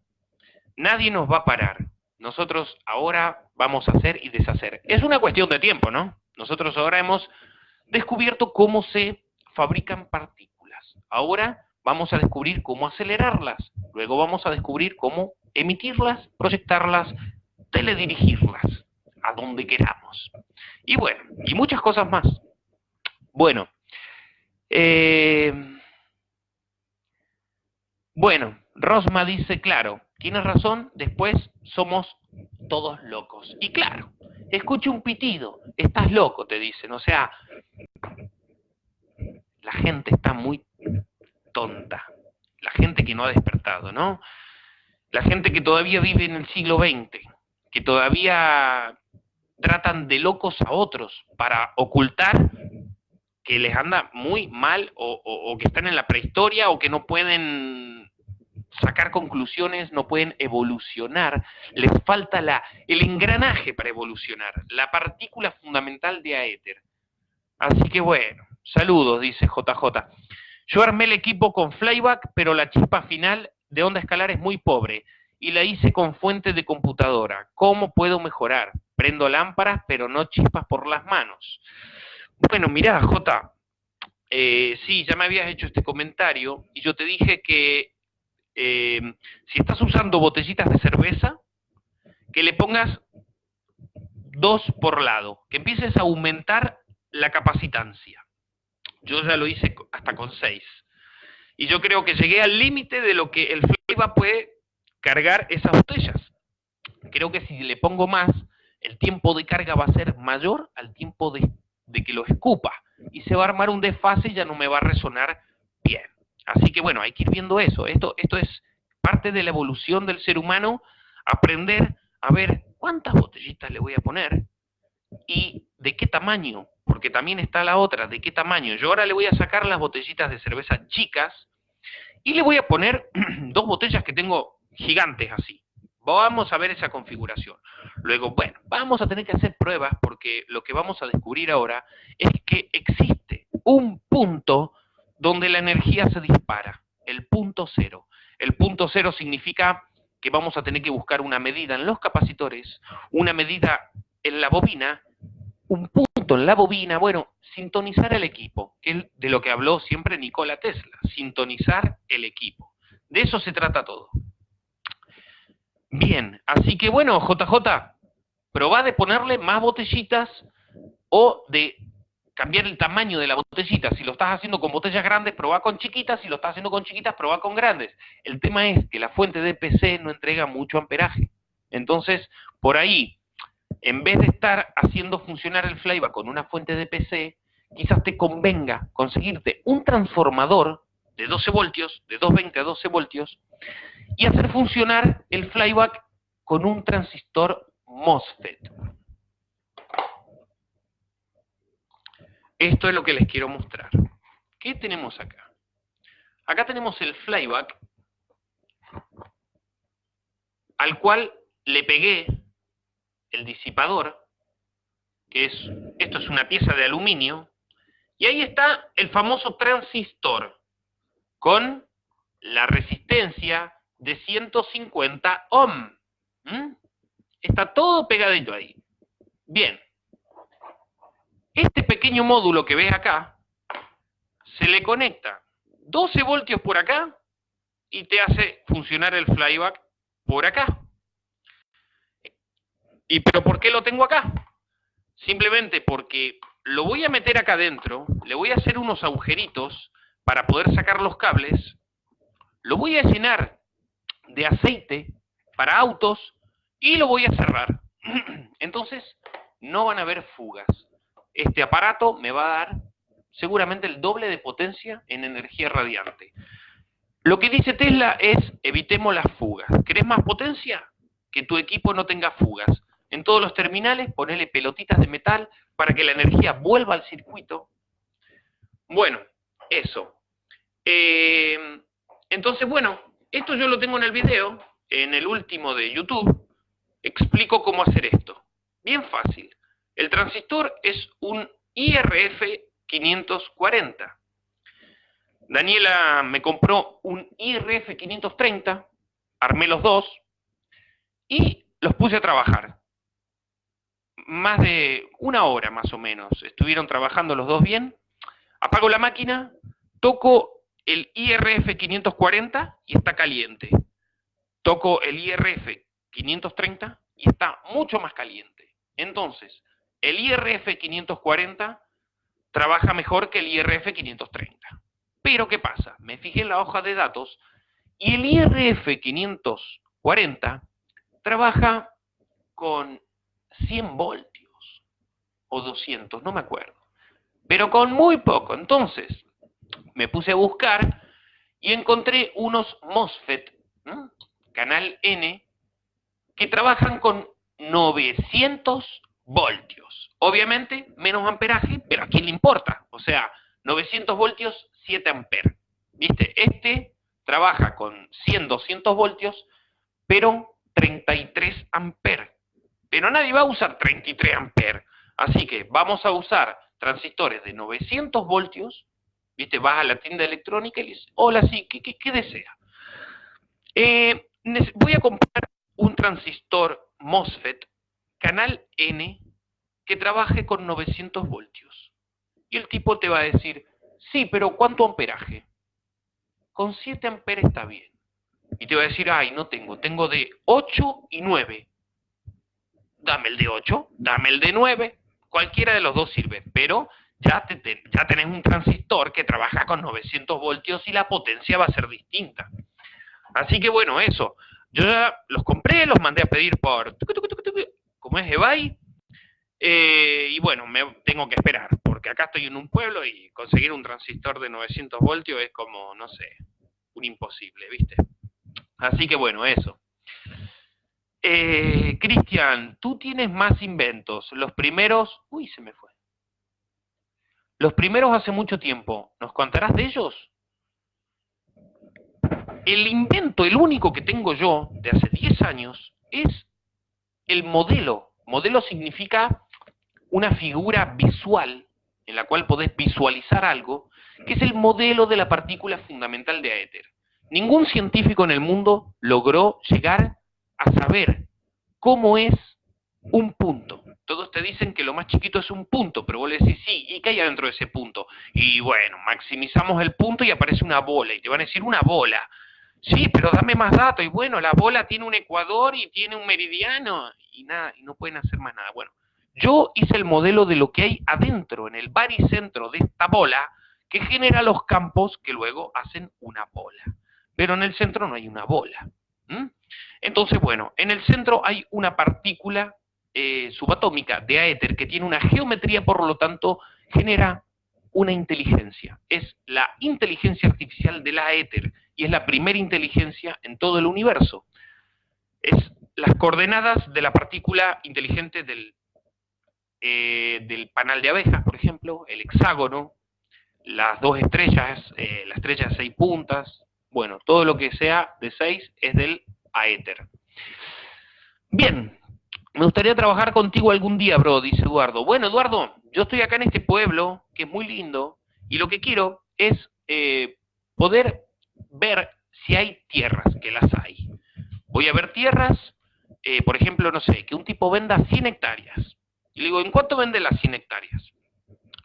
Nadie nos va a parar. Nosotros ahora vamos a hacer y deshacer. Es una cuestión de tiempo, ¿no? Nosotros ahora hemos descubierto cómo se fabrican partículas. Ahora vamos a descubrir cómo acelerarlas. Luego vamos a descubrir cómo emitirlas, proyectarlas teledirigirlas a donde queramos. Y bueno, y muchas cosas más. Bueno, eh, bueno, Rosma dice, claro, tienes razón, después somos todos locos. Y claro, escucha un pitido, estás loco, te dicen. O sea, la gente está muy tonta. La gente que no ha despertado, ¿no? La gente que todavía vive en el siglo XX, que todavía tratan de locos a otros para ocultar que les anda muy mal o, que están en la prehistoria o que no pueden sacar conclusiones, no pueden evolucionar, les falta la, el engranaje para evolucionar, la partícula fundamental de aéter. Así que bueno, saludos, dice JJ. Yo armé el equipo con flyback, pero la chispa final de onda escalar es muy pobre y la hice con fuente de computadora. ¿Cómo puedo mejorar? Prendo lámparas, pero no chispas por las manos. Bueno, mirá, J, eh, sí, ya me habías hecho este comentario y yo te dije que eh, si estás usando botellitas de cerveza, que le pongas dos por lado, que empieces a aumentar la capacitancia. Yo ya lo hice hasta con seis. Y yo creo que llegué al límite de lo que el FLEVA puede cargar esas botellas. Creo que si le pongo más, el tiempo de carga va a ser mayor al tiempo de, de que lo escupa. Y se va a armar un desfase y ya no me va a resonar bien. Así que bueno, hay que ir viendo eso. Esto, esto es parte de la evolución del ser humano, aprender a ver cuántas botellitas le voy a poner y de qué tamaño, porque también está la otra, de qué tamaño. Yo ahora le voy a sacar las botellitas de cerveza chicas y le voy a poner [CLEARS THROAT] dos botellas que tengo gigantes así. Vamos a ver esa configuración. Luego, bueno, vamos a tener que hacer pruebas porque lo que vamos a descubrir ahora es que existe un punto donde la energía se dispara, el punto cero. El punto cero significa que vamos a tener que buscar una medida en los capacitores, una medida en la bobina, un punto en la bobina, bueno, sintonizar el equipo, que es de lo que habló siempre Nikola Tesla, sintonizar el equipo. De eso se trata todo. Bien, así que bueno, JJ, probá de ponerle más botellitas o de cambiar el tamaño de la botellita. Si lo estás haciendo con botellas grandes, probá con chiquitas. Si lo estás haciendo con chiquitas, probá con grandes. El tema es que la fuente de PC no entrega mucho amperaje. Entonces, por ahí, en vez de estar haciendo funcionar el flyback con una fuente de PC, quizás te convenga conseguirte un transformador de 12 voltios, de 220 a 12 voltios, y hacer funcionar el flyback con un transistor MOSFET. Esto es lo que les quiero mostrar. ¿Qué tenemos acá? Acá tenemos el flyback al cual le pegué el disipador, que es, esto es una pieza de aluminio, y ahí está el famoso transistor con la resistencia de 150 ohm. Está todo pegadito ahí. Bien, este pequeño módulo que ves acá, se le conecta 12 voltios por acá y te hace funcionar el flyback por acá. ¿Y pero por qué lo tengo acá? Simplemente porque lo voy a meter acá adentro, le voy a hacer unos agujeritos para poder sacar los cables, lo voy a llenar de aceite para autos y lo voy a cerrar. [CLEARS THROAT] Entonces, no van a haber fugas este aparato me va a dar seguramente el doble de potencia en energía radiante. Lo que dice Tesla es, evitemos las fugas. ¿Querés más potencia? Que tu equipo no tenga fugas. En todos los terminales, ponele pelotitas de metal para que la energía vuelva al circuito. Bueno, eso. Eh, entonces, bueno, esto yo lo tengo en el video, en el último de YouTube. Explico cómo hacer esto. Bien fácil. El transistor es un IRF 540. Daniela me compró un IRF 530, armé los dos y los puse a trabajar. Más de una hora más o menos. Estuvieron trabajando los dos bien. Apago la máquina, toco el IRF 540 y está caliente. Toco el IRF 530 y está mucho más caliente. Entonces, el IRF 540 trabaja mejor que el IRF 530. Pero, ¿qué pasa? Me fijé en la hoja de datos y el IRF 540 trabaja con 100 voltios o 200, no me acuerdo. Pero con muy poco. Entonces, me puse a buscar y encontré unos MOSFET, canal N, que trabajan con 900 voltios. Obviamente, menos amperaje, pero ¿a quién le importa? O sea, 900 voltios, 7 amperes. ¿Viste? Este trabaja con 100, 200 voltios, pero 33 amperes. Pero nadie va a usar 33 amperes. Así que vamos a usar transistores de 900 voltios. ¿Viste? Vas a la tienda electrónica y le dices, hola, sí, ¿qué, qué, desea? Eh, voy a comprar un transistor MOSFET, canal N, que trabaje con 900 voltios. Y el tipo te va a decir, sí, pero ¿cuánto amperaje? Con 7 amperes está bien. Y te va a decir, ay, no tengo, tengo de 8 y 9. Dame el de 8, dame el de 9, cualquiera de los dos sirve, pero ya, ya tenés un transistor que trabaja con 900 voltios y la potencia va a ser distinta. Así que bueno, eso. Yo ya los compré, los mandé a pedir por, como es eBay, eh, y bueno, me tengo que esperar, porque acá estoy en un pueblo y conseguir un transistor de 900 voltios es como, no sé, un imposible, ¿viste? Así que bueno, eso. Eh, Cristian, tú tienes más inventos. Los primeros, uy, se me fue. Los primeros hace mucho tiempo. ¿Nos contarás de ellos? El invento, el único que tengo yo de hace 10 años, es el modelo. Modelo significa una figura visual en la cual podés visualizar algo, que es el modelo de la partícula fundamental de éter. Ningún científico en el mundo logró llegar a saber cómo es un punto. Todos te dicen que lo más chiquito es un punto, pero vos le decís, sí, ¿y qué hay adentro de ese punto? Y bueno, maximizamos el punto y aparece una bola, y te van a decir una bola. Sí, pero dame más datos, y bueno, la bola tiene un ecuador y tiene un meridiano, y nada, y no pueden hacer más nada. Bueno, yo hice el modelo de lo que hay adentro, en el baricentro de esta bola, que genera los campos que luego hacen una bola pero en el centro no hay una bola. Entonces, bueno, en el centro hay una partícula eh, subatómica de aéter que tiene una geometría, por lo tanto, genera una inteligencia. Es la inteligencia artificial de la éter y es la primera inteligencia en todo el universo. Es las coordenadas de la partícula inteligente del, eh, del panal de abejas, por ejemplo, el hexágono, las dos estrellas, eh, la estrella de seis puntas, bueno, todo lo que sea de 6 es del aéter. Bien, me gustaría trabajar contigo algún día, bro, dice Eduardo. Bueno, Eduardo, yo estoy acá en este pueblo, que es muy lindo, y lo que quiero es eh, poder ver si hay tierras, que las hay. Voy a ver tierras, eh, por ejemplo, no sé, que un tipo venda 100 hectáreas. Y le digo, ¿en cuánto vende las 100 hectáreas?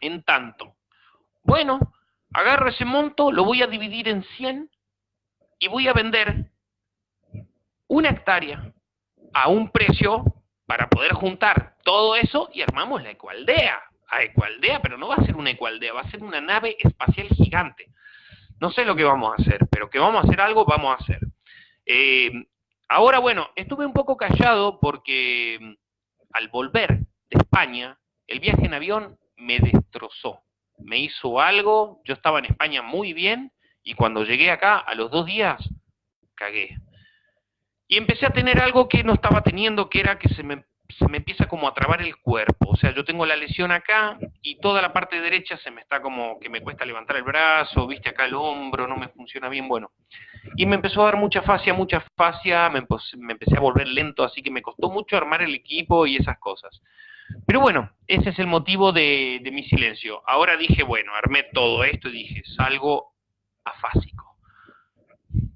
En tanto. Bueno, agarro ese monto, lo voy a dividir en 100 y voy a vender una hectárea a un precio para poder juntar todo eso y armamos la ecualdea. A ecualdea, pero no va a ser una ecualdea, va a ser una nave espacial gigante. No sé lo que vamos a hacer, pero que vamos a hacer algo, vamos a hacer. Eh, ahora, bueno, estuve un poco callado porque mm, al volver de España, el viaje en avión me destrozó. Me hizo algo, yo estaba en España muy bien, y cuando llegué acá, a los dos días, cagué. Y empecé a tener algo que no estaba teniendo, que era que se me, empieza como a trabar el cuerpo. O sea, yo tengo la lesión acá y toda la parte derecha se me está como que me cuesta levantar el brazo, viste acá el hombro, no me funciona bien, bueno. Y me empezó a dar mucha fascia, mucha fascia, me, me empecé a volver lento, así que me costó mucho armar el equipo y esas cosas. Pero bueno, ese es el motivo de, de mi silencio. Ahora dije, bueno, armé todo esto y dije, salgo afásico.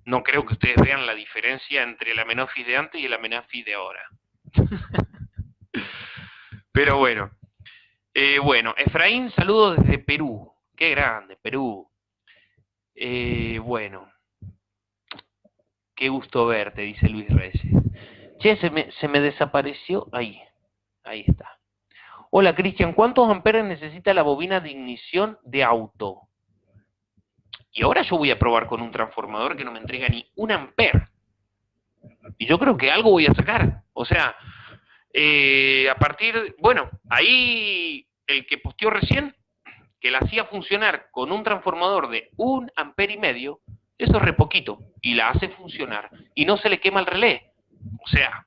No creo que ustedes vean la diferencia entre la amenofis de antes y la amenofis de ahora. [LAUGHS] Pero bueno. Eh, bueno, Efraín, saludo desde Perú. Qué grande, Perú. Eh, bueno. Qué gusto verte, dice Luis Reyes. Che, se me, se me desapareció. Ahí, ahí está. Hola, Cristian, ¿cuántos amperes necesita la bobina de ignición de auto? Y ahora yo voy a probar con un transformador que no me entrega ni un amper. Y yo creo que algo voy a sacar. O sea, eh, a partir, bueno, ahí el que posteó recién, que la hacía funcionar con un transformador de un amper y medio, eso es re poquito, y la hace funcionar, y no se le quema el relé. O sea,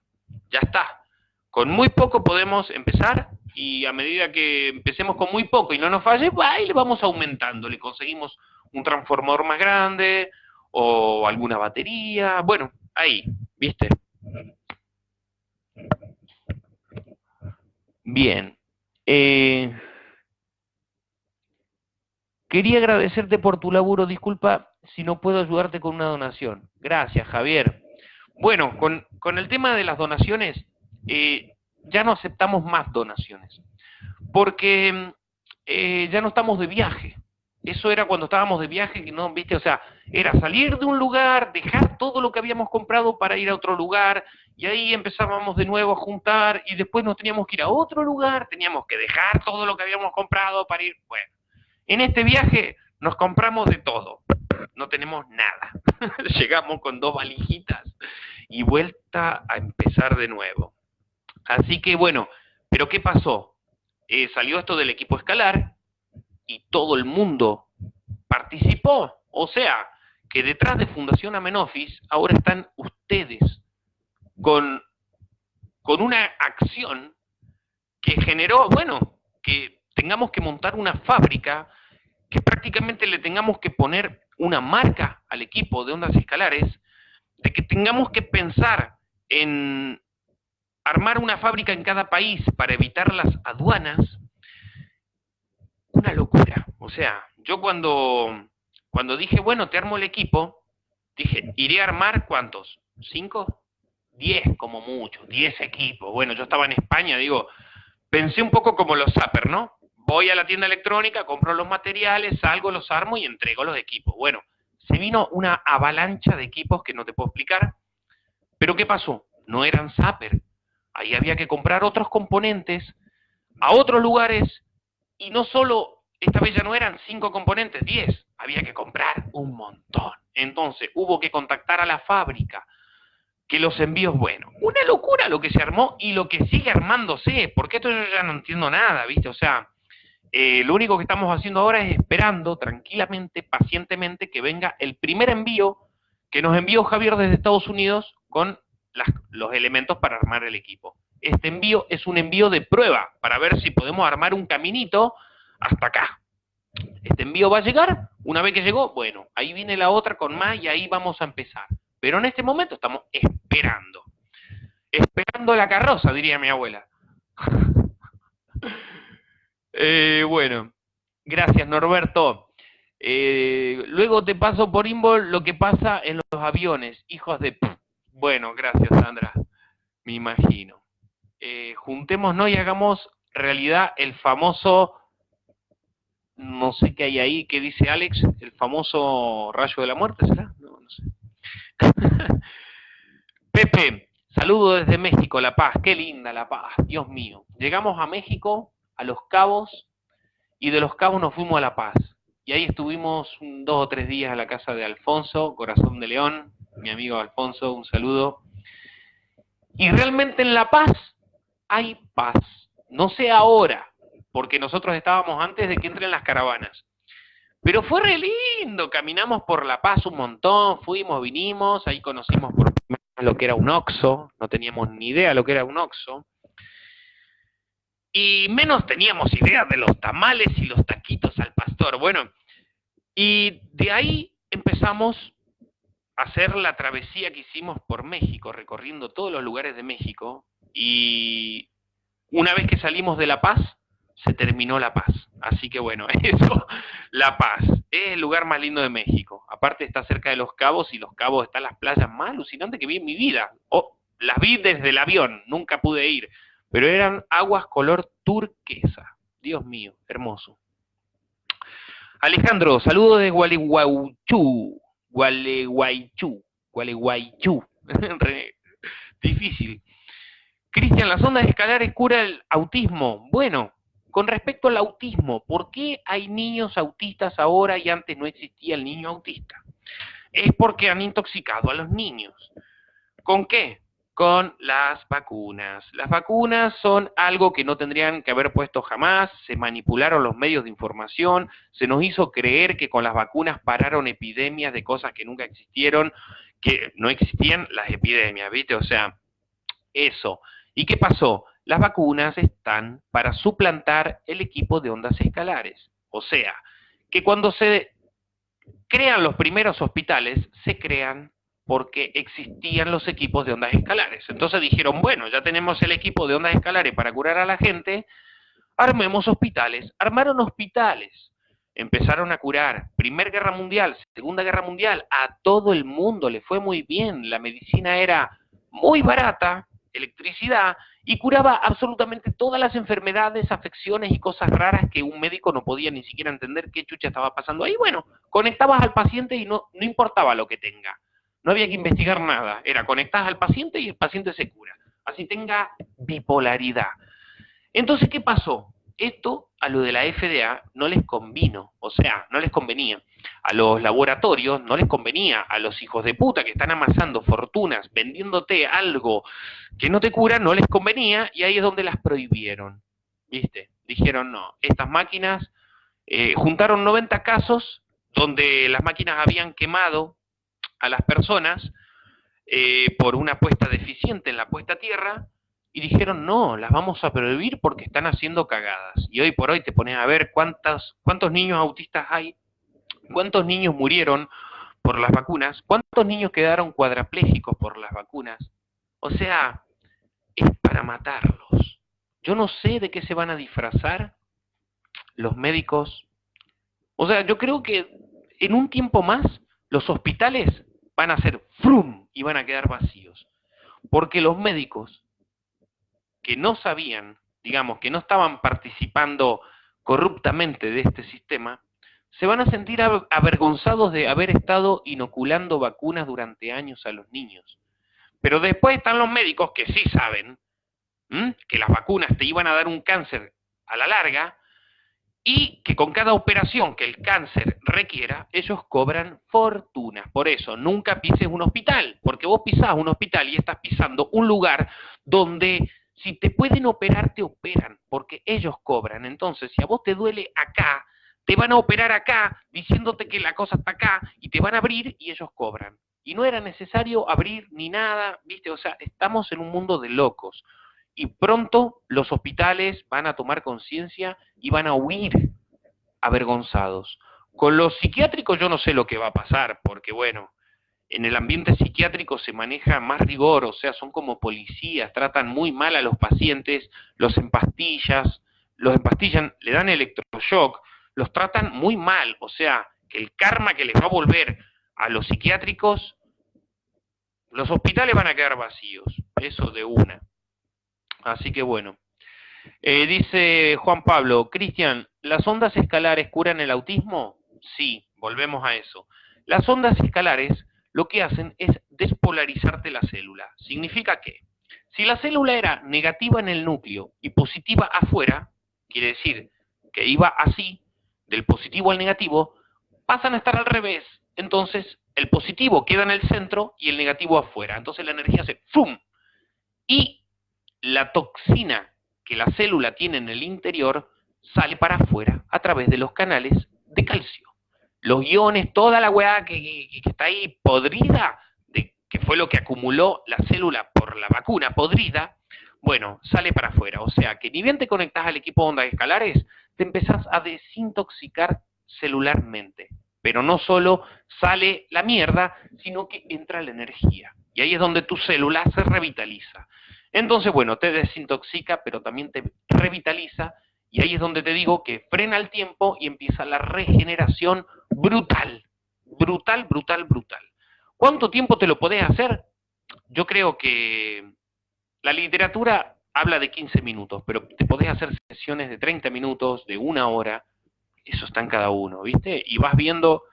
ya está. Con muy poco podemos empezar, y a medida que empecemos con muy poco y no nos falle, ahí le vamos aumentando, le conseguimos un transformador más grande, o alguna batería, bueno, ahí, ¿viste? Bien. Eh, quería agradecerte por tu laburo. Disculpa si no puedo ayudarte con una donación. Gracias, Javier. Bueno, con, el tema de las donaciones, eh, ya no aceptamos más donaciones. Porque eh, ya no estamos de viaje. Eso era cuando estábamos de viaje, no, viste, o sea, era salir de un lugar, dejar todo lo que habíamos comprado para ir a otro lugar, y ahí empezábamos de nuevo a juntar, y después nos teníamos que ir a otro lugar, teníamos que dejar todo lo que habíamos comprado para ir, bueno. En este viaje nos compramos de todo, no tenemos nada. [LAUGHS] Llegamos con dos valijitas y vuelta a empezar de nuevo. Así que bueno, pero ¿qué pasó? Eh, salió esto del equipo escalar, y todo el mundo participó. O sea, que detrás de Fundación Amenofis ahora están ustedes con, con una acción que generó, bueno, que tengamos que montar una fábrica, que prácticamente le tengamos que poner una marca al equipo de ondas escalares, de que tengamos que pensar en armar una fábrica en cada país para evitar las aduanas, una locura. O sea, yo cuando, cuando dije, bueno, te armo el equipo, dije, iré a armar cuántos? ¿Cinco? Diez como mucho, diez equipos. Bueno, yo estaba en España, digo, pensé un poco como los zapper, ¿no? Voy a la tienda electrónica, compro los materiales, salgo, los armo y entrego los equipos. Bueno, se vino una avalancha de equipos que no te puedo explicar. Pero ¿qué pasó? No eran zapper. Ahí había que comprar otros componentes a otros lugares y no solo, esta vez ya no eran cinco componentes, diez, había que comprar un montón. Entonces hubo que contactar a la fábrica, que los envíos, bueno, una locura lo que se armó y lo que sigue armándose, porque esto yo ya no entiendo nada, ¿viste? O sea, eh, lo único que estamos haciendo ahora es esperando tranquilamente, pacientemente, que venga el primer envío que nos envió Javier desde Estados Unidos con los elementos para armar el equipo. Este envío es un envío de prueba para ver si podemos armar un caminito hasta acá. Este envío va a llegar, una vez que llegó, bueno, ahí viene la otra con más y ahí vamos a empezar. Pero en este momento estamos esperando. Esperando la carroza, diría mi abuela. [LAUGHS] Eh, bueno, gracias Norberto. Eh, luego te paso por Inbol lo que pasa en los aviones, hijos de... Bueno, gracias Sandra, me imagino. Eh, juntémonos y hagamos realidad el famoso, no sé qué hay ahí, ¿qué dice Alex? El famoso rayo de la muerte, ¿será? No, no sé. [LAUGHS] Pepe, saludo desde México, La Paz, qué linda La Paz, Dios mío. Llegamos a México, a Los Cabos, y de Los Cabos nos fuimos a La Paz. Y ahí estuvimos dos o tres días a la casa de Alfonso, Corazón de León, mi amigo Alfonso, un saludo. Y realmente en La Paz hay paz. No sé ahora, porque nosotros estábamos antes de que entren las caravanas. Pero fue re lindo, caminamos por La Paz un montón, fuimos, vinimos, ahí conocimos por lo que era un oxo, no teníamos ni idea lo que era un oxo. Y menos teníamos idea de los tamales y los taquitos al pastor. Bueno, y de ahí empezamos a hacer la travesía que hicimos por México, recorriendo todos los lugares de México, y una vez que salimos de La Paz, se terminó La Paz. Así que bueno, [LAUGHS] eso, La Paz, es el lugar más lindo de México. Aparte está cerca de Los Cabos y Los Cabos están las playas más alucinantes que vi en mi vida. Oh, las vi desde el avión, nunca pude ir, pero eran aguas color turquesa. Dios mío, hermoso. Alejandro, saludo de Gualeguaychú, Gualeguaychú, Gualeguaychú. [LAUGHS] difícil. Cristian, las ondas escalares cura el autismo. Bueno, con respecto al autismo, ¿por qué hay niños autistas ahora y antes no existía el niño autista? Es porque han intoxicado a los niños. ¿Con qué? Con las vacunas. Las vacunas son algo que no tendrían que haber puesto jamás, se manipularon los medios de información, se nos hizo creer que con las vacunas pararon epidemias de cosas que nunca existieron, que no existían las epidemias, ¿viste? O sea, eso. ¿Y qué pasó? Las vacunas están para suplantar el equipo de ondas escalares. O sea, que cuando se crean los primeros hospitales, se crean porque existían los equipos de ondas escalares. Entonces dijeron, bueno, ya tenemos el equipo de ondas escalares para curar a la gente, armemos hospitales. Armaron hospitales, empezaron a curar. Primera Guerra Mundial, Segunda Guerra Mundial, a todo el mundo le fue muy bien. La medicina era muy barata, electricidad y curaba absolutamente todas las enfermedades, afecciones y cosas raras que un médico no podía ni siquiera entender qué chucha estaba pasando ahí. Bueno, conectabas al paciente y no, no importaba lo que tenga. No había que investigar nada. Era conectas al paciente y el paciente se cura. Así tenga bipolaridad. Entonces, ¿qué pasó? Esto a lo de la FDA no les convino, o sea, no les convenía. A los laboratorios no les convenía, a los hijos de puta que están amasando fortunas vendiéndote algo que no te cura, no les convenía y ahí es donde las prohibieron. ¿Viste? Dijeron, no, estas máquinas, eh, juntaron 90 casos donde las máquinas habían quemado a las personas eh, por una apuesta deficiente en la puesta a tierra, y dijeron, no, las vamos a prohibir porque están haciendo cagadas. Y hoy por hoy te pones a ver cuántas, cuántos niños autistas hay, cuántos niños murieron por las vacunas, cuántos niños quedaron cuadraplégicos por las vacunas. O sea, es para matarlos. Yo no sé de qué se van a disfrazar los médicos. O sea, yo creo que en un tiempo más los hospitales van a ser frum y van a quedar vacíos. Porque los médicos que no sabían, digamos, que no estaban participando corruptamente de este sistema, se van a sentir avergonzados de haber estado inoculando vacunas durante años a los niños. Pero después están los médicos que sí saben que las vacunas te iban a dar un cáncer a la larga y que con cada operación que el cáncer requiera, ellos cobran fortunas. Por eso, nunca pises un hospital, porque vos pisás un hospital y estás pisando un lugar donde si te pueden operar, te operan, porque ellos cobran. Entonces, si a vos te duele acá, te van a operar acá, diciéndote que la cosa está acá, y te van a abrir y ellos cobran. Y no era necesario abrir ni nada, ¿viste? O sea, estamos en un mundo de locos. Y pronto los hospitales van a tomar conciencia y van a huir avergonzados. Con los psiquiátricos yo no sé lo que va a pasar, porque bueno, en el ambiente psiquiátrico se maneja más rigor, o sea, son como policías, tratan muy mal a los pacientes, los empastillas, los empastillan, le dan electroshock, los tratan muy mal, o sea, que el karma que les va a volver a los psiquiátricos, los hospitales van a quedar vacíos, eso de una. Así que bueno. Eh, dice Juan Pablo, Cristian, ¿las ondas escalares curan el autismo? Sí, volvemos a eso. Las ondas escalares lo que hacen es despolarizarte la célula. Significa que si la célula era negativa en el núcleo y positiva afuera, quiere decir que iba así, del positivo al negativo, pasan a estar al revés. Entonces, el positivo queda en el centro y el negativo afuera. Entonces la energía se ¡fum! Y la toxina que la célula tiene en el interior sale para afuera a través de los canales de calcio los iones, toda la weá que, está ahí podrida, de, que fue lo que acumuló la célula por la vacuna podrida, bueno, sale para afuera. O sea que ni bien te conectas al equipo de ondas escalares, te empezás a desintoxicar celularmente. Pero no solo sale la mierda, sino que entra la energía. Y ahí es donde tu célula se revitaliza. Entonces, bueno, te desintoxica, pero también te revitaliza y ahí es donde te digo que frena el tiempo y empieza la regeneración brutal, brutal, brutal, brutal. ¿Cuánto tiempo te lo podés hacer? Yo creo que la literatura habla de 15 minutos, pero te podés hacer sesiones de 30 minutos, de una hora, eso está en cada uno, ¿viste? Y vas viendo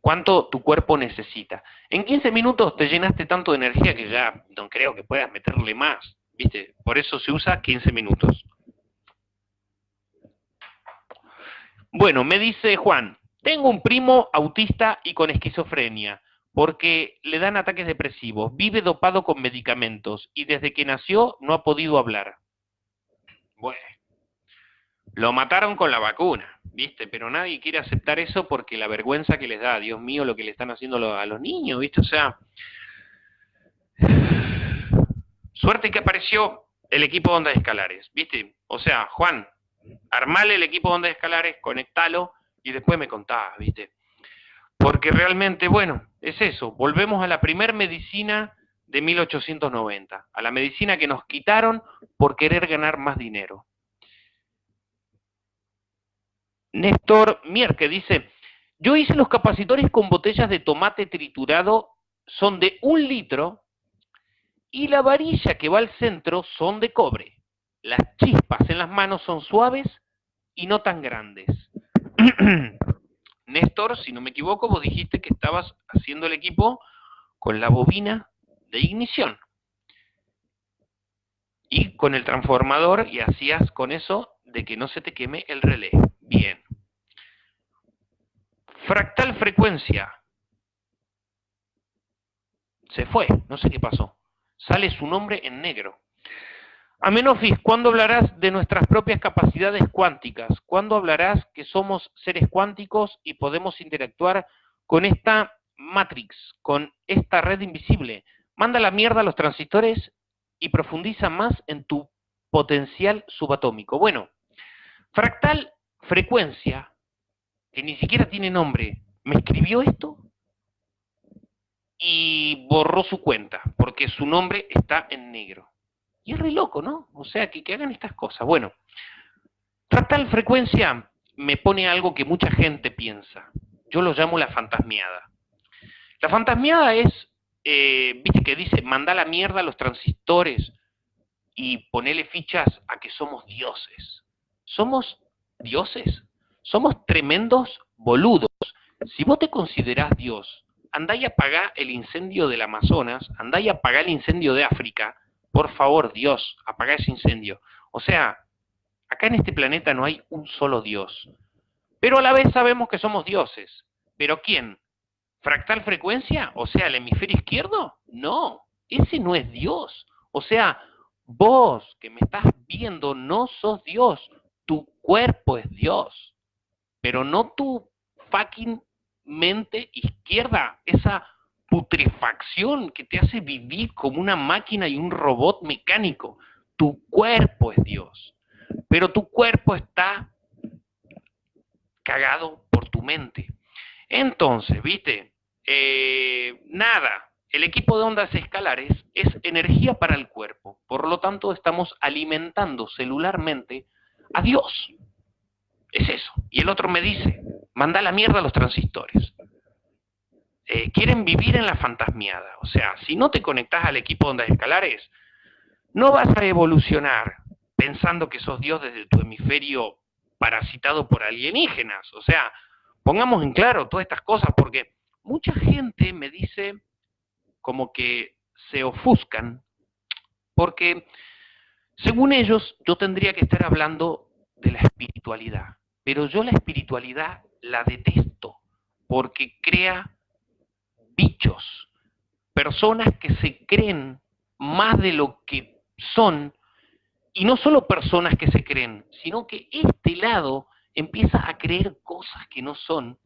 cuánto tu cuerpo necesita. En 15 minutos te llenaste tanto de energía que ya no creo que puedas meterle más, ¿viste? Por eso se usa 15 minutos. Bueno, me dice Juan, tengo un primo autista y con esquizofrenia, porque le dan ataques depresivos, vive dopado con medicamentos y desde que nació no ha podido hablar. Bueno, lo mataron con la vacuna, ¿viste? Pero nadie quiere aceptar eso porque la vergüenza que les da, Dios mío, lo que le están haciendo a los niños, ¿viste? O sea, [SIGHS] suerte que apareció el equipo de ondas escalares, ¿viste? O sea, Juan, armale el equipo de ondas escalares, conectalo y después me contás, ¿viste? Porque realmente, bueno, es eso, volvemos a la primer medicina de 1890, a la medicina que nos quitaron por querer ganar más dinero. Néstor Mierke dice, yo hice los capacitores con botellas de tomate triturado, son de un litro, y la varilla que va al centro son de cobre. Las chispas en las manos son suaves y no tan grandes. [CLEARS THROAT] Néstor, si no me equivoco, vos dijiste que estabas haciendo el equipo con la bobina de ignición. Y con el transformador, y hacías con eso de que no se te queme el relé. Bien. Fractal frecuencia. Se fue, no sé qué pasó. Sale su nombre en negro. Amenofis, ¿cuándo hablarás de nuestras propias capacidades cuánticas? ¿Cuándo hablarás que somos seres cuánticos y podemos interactuar con esta matrix, con esta red invisible? Manda la mierda a los transistores y profundiza más en tu potencial subatómico. Bueno, fractal frecuencia, que ni siquiera tiene nombre, me escribió esto y borró su cuenta, porque su nombre está en negro. Y es re loco, ¿no? O sea, que, que hagan estas cosas. Bueno, fractal frecuencia me pone algo que mucha gente piensa. Yo lo llamo la fantasmiada. La fantasmiada es, eh, viste que dice, manda la mierda a los transistores y ponele fichas a que somos dioses. ¿Somos dioses? Somos tremendos boludos. Si vos te considerás Dios, andá y apagá el incendio del Amazonas, andá y apagá el incendio de África, por favor, Dios, apaga ese incendio. O sea, acá en este planeta no hay un solo Dios. Pero a la vez sabemos que somos dioses. ¿Pero quién? ¿Fractal frecuencia? O sea, el hemisferio izquierdo? No, ese no es Dios. O sea, vos que me estás viendo no sos Dios. Tu cuerpo es Dios. Pero no tu fucking mente izquierda, esa putrefacción que te hace vivir como una máquina y un robot mecánico. Tu cuerpo es Dios, pero tu cuerpo está cagado por tu mente. Entonces, viste, eh, nada, el equipo de ondas escalares es energía para el cuerpo, por lo tanto estamos alimentando celularmente a Dios. Es eso. Y el otro me dice, manda la mierda a los transistores. Eh, quieren vivir en la fantasmiada. O sea, si no te conectas al equipo de ondas escalares, no vas a evolucionar pensando que sos Dios desde tu hemisferio parasitado por alienígenas. O sea, pongamos en claro todas estas cosas porque mucha gente me dice como que se ofuscan porque según ellos yo tendría que estar hablando de la espiritualidad, pero yo la espiritualidad la detesto porque crea bichos, personas que se creen más de lo que son, y no solo personas que se creen, sino que este lado empieza a creer cosas que no son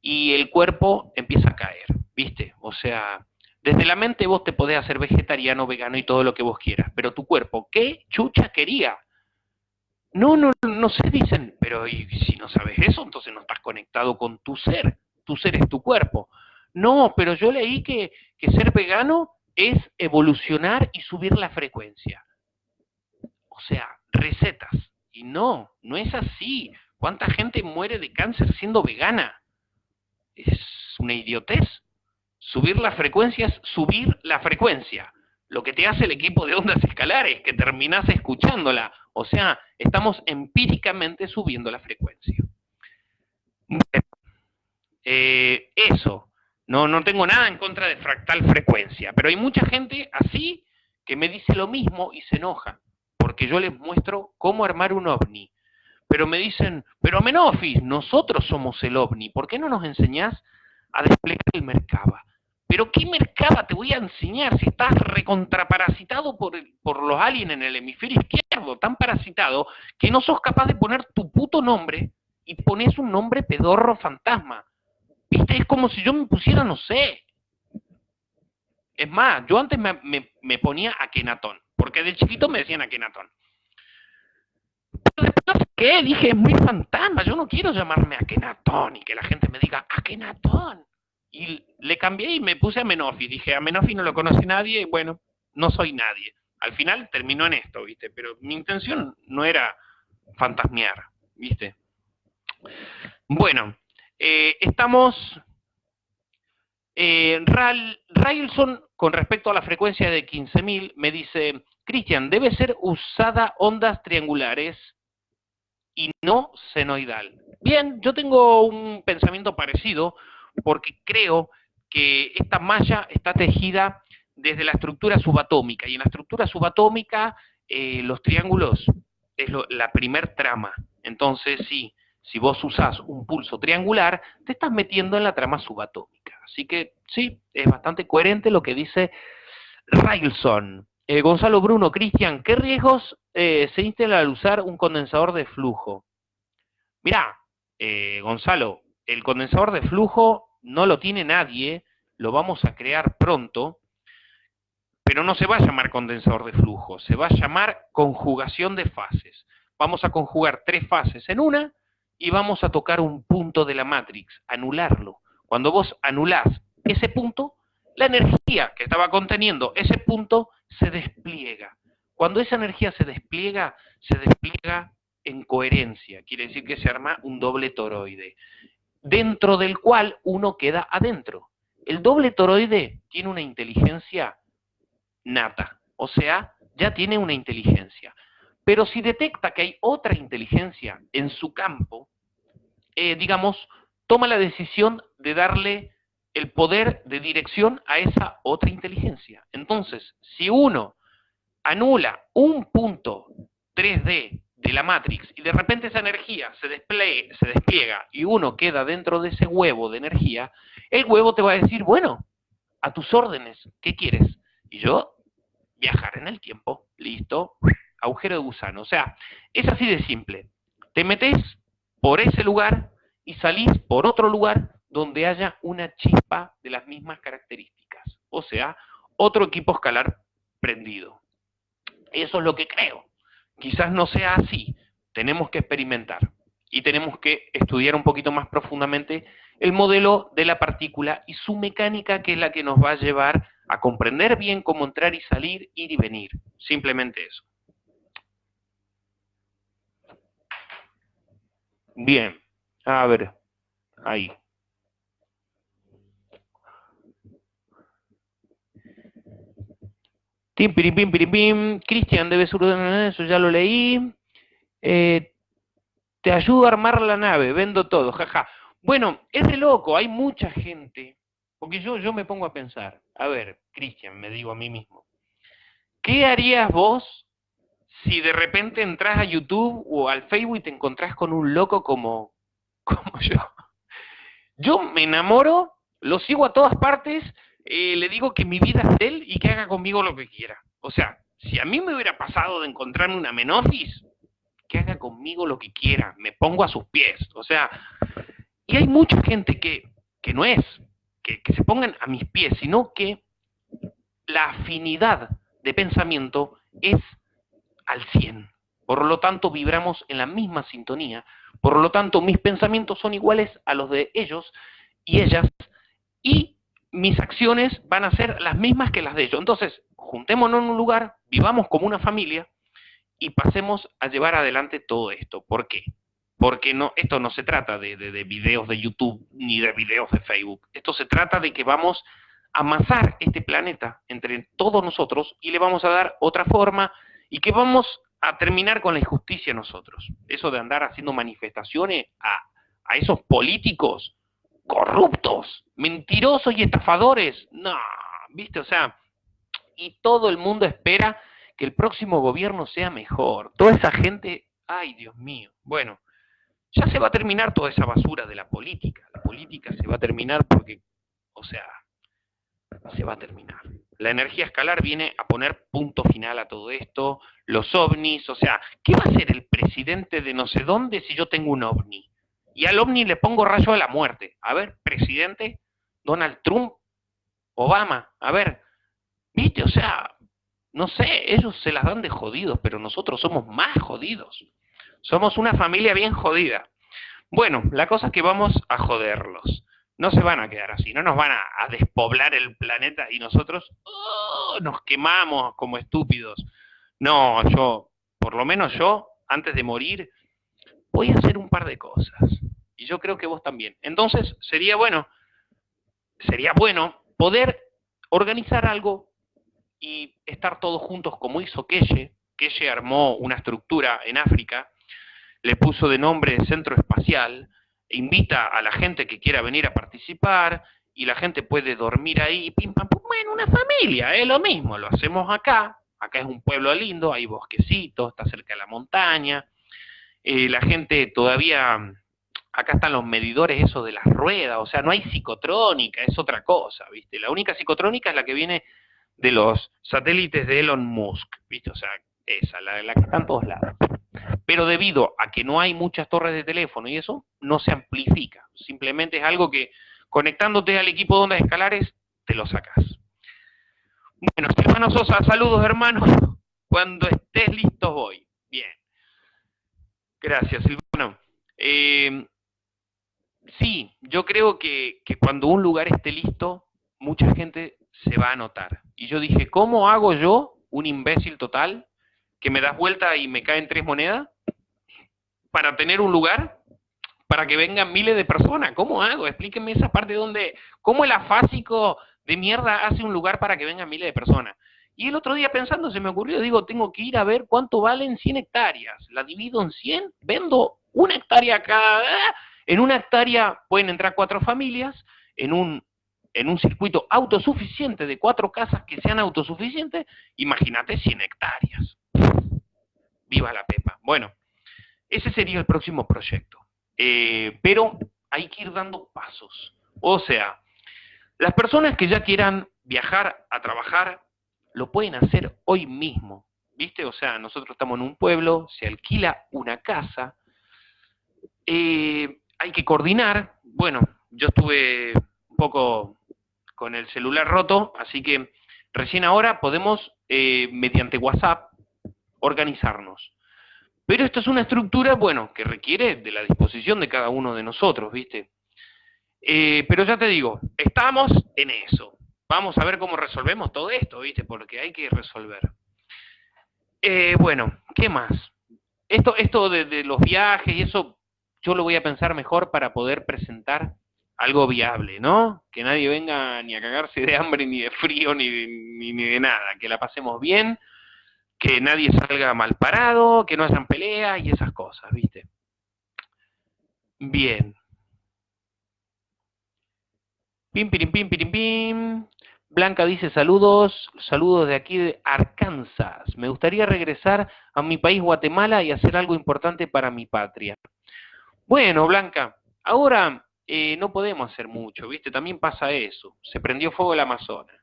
y el cuerpo empieza a caer, ¿viste? O sea, desde la mente vos te podés hacer vegetariano, vegano y todo lo que vos quieras, pero tu cuerpo, ¿qué chucha quería? No, no, no se dicen, pero si no sabes eso, entonces no estás conectado con tu ser. Tu ser es tu cuerpo. No, pero yo leí que, ser vegano es evolucionar y subir la frecuencia. O sea, recetas. Y no, no es así. ¿Cuánta gente muere de cáncer siendo vegana? Es una idiotez. Subir la frecuencia es subir la frecuencia. Lo que te hace el equipo de ondas escalares, que terminas escuchándola. O sea, estamos empíricamente subiendo la frecuencia. eh, eso. No, no tengo nada en contra de fractal frecuencia, pero hay mucha gente así que me dice lo mismo y se enoja, porque yo les muestro cómo armar un ovni. Pero me dicen, pero Menofis, nosotros somos el ovni, ¿por qué no nos enseñás a desplegar el Merkaba? Pero ¿qué Merkaba te voy a enseñar si estás recontraparasitado por, por los aliens en el hemisferio izquierdo, tan parasitado que no sos capaz de poner tu puto nombre y pones un nombre pedorro fantasma? ¿Viste? Es como si yo me pusiera, no sé. Es más, yo antes me, ponía Akenatón, porque de chiquito me decían Akenatón. Pero después, ¿qué? Dije, es muy fantasma, yo no quiero llamarme Akenatón y que la gente me diga Akenatón. Y le cambié y me puse a Menofi. Dije, a Menofi no lo conoce nadie, y bueno, no soy nadie. Al final terminó en esto, ¿viste? Pero mi intención no era fantasmear, ¿viste? Bueno, eh, estamos... Eh, Railson, con respecto a la frecuencia de 15.000, me dice, Cristian, debe ser usada ondas triangulares y no senoidal. Bien, yo tengo un pensamiento parecido porque creo que esta malla está tejida desde la estructura subatómica y en la estructura subatómica eh, los triángulos es la primer trama. Entonces, sí, si vos usás un pulso triangular, te estás metiendo en la trama subatómica. Así que sí, es bastante coherente lo que dice Railson. Eh, Gonzalo Bruno, Cristian, ¿qué riesgos eh, se instalan al usar un condensador de flujo? Mirá, eh, Gonzalo, el condensador de flujo no lo tiene nadie, lo vamos a crear pronto, pero no se va a llamar condensador de flujo, se va a llamar conjugación de fases. Vamos a conjugar tres fases en una y vamos a tocar un punto de la matrix, anularlo. Cuando vos anulás ese punto, la energía que estaba conteniendo ese punto se despliega. Cuando esa energía se despliega, se despliega en coherencia, quiere decir que se arma un doble toroide, dentro del cual uno queda adentro. El doble toroide tiene una inteligencia nata, o sea, ya tiene una inteligencia. Pero si detecta que hay otra inteligencia en su campo, eh, digamos, toma la decisión de darle el poder de dirección a esa otra inteligencia. Entonces, si uno anula un punto 3D de la Matrix y de repente esa energía se, se despliega y uno queda dentro de ese huevo de energía, el huevo te va a decir, bueno, a tus órdenes, ¿qué quieres? Y yo, viajar en el tiempo, listo, agujero de gusano. O sea, es así de simple. Te metes por ese lugar y salís por otro lugar donde haya una chispa de las mismas características. O sea, otro equipo escalar prendido. Eso es lo que creo. Quizás no sea así. Tenemos que experimentar y tenemos que estudiar un poquito más profundamente el modelo de la partícula y su mecánica, que es la que nos va a llevar a comprender bien cómo entrar y salir, ir y venir. Simplemente eso. Bien, a ver, ahí. Tim, pirim, pim, pirim, pim. Cristian, debe ser eso, ya lo leí. Eh, te ayudo a armar la nave, vendo todo, jaja. Bueno, es de loco, hay mucha gente, porque yo, yo me pongo a pensar, a ver, Cristian, me digo a mí mismo, ¿qué harías vos si de repente entras a YouTube o al Facebook y te encontrás con un loco como, [LAUGHS] como yo. Yo me enamoro, lo sigo a todas partes, eh, le digo que mi vida es de él y que haga conmigo lo que quiera. O sea, si a mí me hubiera pasado de encontrarme una menofis, que haga conmigo lo que quiera, me pongo a sus pies. O sea, y hay mucha gente que, que no es, que, que se pongan a mis pies, sino que la afinidad de pensamiento es al 100. Por lo tanto, vibramos en la misma sintonía. Por lo tanto, mis pensamientos son iguales a los de ellos y ellas. Y mis acciones van a ser las mismas que las de ellos. Entonces, juntémonos en un lugar, vivamos como una familia y pasemos a llevar adelante todo esto. ¿Por qué? Porque no, esto no se trata de, de videos de YouTube ni de videos de Facebook. Esto se trata de que vamos a amasar este planeta entre todos nosotros y le vamos a dar otra forma, y que vamos a terminar con la injusticia nosotros. Eso de andar haciendo manifestaciones a, esos políticos corruptos, mentirosos y estafadores. No, viste, o sea, y todo el mundo espera que el próximo gobierno sea mejor. Toda esa gente, ay Dios mío, bueno, ya se va a terminar toda esa basura de la política. La política se va a terminar porque, o sea, se va a terminar. La energía escalar viene a poner punto final a todo esto, los ovnis, o sea, ¿qué va a hacer el presidente de no sé dónde si yo tengo un ovni? Y al ovni le pongo rayo a la muerte. A ver, presidente, Donald Trump, Obama, a ver, viste, o sea, no sé, ellos se las dan de jodidos, pero nosotros somos más jodidos. Somos una familia bien jodida. Bueno, la cosa es que vamos a joderlos. No se van a quedar así, no nos van a, despoblar el planeta y nosotros oh, nos quemamos como estúpidos. No, yo, por lo menos yo, antes de morir, voy a hacer un par de cosas. Y yo creo que vos también. Entonces, sería bueno, sería bueno poder organizar algo y estar todos juntos como hizo Keye. Keye armó una estructura en África le puso de nombre Centro Espacial, invita a la gente que quiera venir a participar y la gente puede dormir ahí, pim pam pum, bueno, una familia, es lo mismo, lo hacemos acá, acá es un pueblo lindo, hay bosquecitos, está cerca de la montaña, eh, la gente todavía, acá están los medidores esos de las ruedas, o sea, no hay psicotrónica, es otra cosa, ¿viste? La única psicotrónica es la que viene de los satélites de Elon Musk, ¿viste? O sea, esa, la, la que está en todos lados pero debido a que no hay muchas torres de teléfono y eso, no se amplifica. Simplemente es algo que conectándote al equipo de ondas escalares, te lo sacas. Bueno, Silvano Sosa, saludos hermanos. [LAUGHS] Cuando estés listo voy. Bien. Gracias, Silvano. Eh, sí, yo creo que, que cuando un lugar esté listo, mucha gente se va a notar. Y yo dije, ¿cómo hago yo, un imbécil total, que me das vuelta y me caen tres monedas? Para tener un lugar para que vengan miles de personas. ¿Cómo hago? Explíquenme esa parte donde, ¿cómo el afásico de mierda hace un lugar para que vengan miles de personas? Y el otro día pensando se me ocurrió, digo, tengo que ir a ver cuánto valen 100 hectáreas. La divido en 100, vendo una hectárea cada... En una hectárea pueden entrar cuatro familias, en un, en un circuito autosuficiente de cuatro casas que sean autosuficientes, imagínate 100 hectáreas. Viva la pepa. Bueno, ese sería el próximo proyecto. Eh, pero hay que ir dando pasos. O sea, las personas que ya quieran viajar a trabajar, lo pueden hacer hoy mismo. ¿Viste? O sea, nosotros estamos en un pueblo, se alquila una casa, eh, hay que coordinar. Bueno, yo estuve un poco con el celular roto, así que recién ahora podemos, eh, mediante WhatsApp, organizarnos. Pero esto es una estructura, bueno, que requiere de la disposición de cada uno de nosotros, ¿viste? Eh, pero ya te digo, estamos en eso. Vamos a ver cómo resolvemos todo esto, ¿viste? Porque hay que resolver. Eh, bueno, ¿qué más? Esto, esto de, de, los viajes y eso, yo lo voy a pensar mejor para poder presentar algo viable, ¿no? Que nadie venga ni a cagarse de hambre, ni de frío, ni ni, ni de nada. Que la pasemos bien, que nadie salga mal parado, que no hayan peleas y esas cosas, ¿viste? Bien. Pim, pim, pim, pim, pim. Blanca dice saludos, saludos de aquí de Arkansas. Me gustaría regresar a mi país Guatemala y hacer algo importante para mi patria. Bueno, Blanca, ahora eh, no podemos hacer mucho, ¿viste? También pasa eso. Se prendió fuego el Amazonas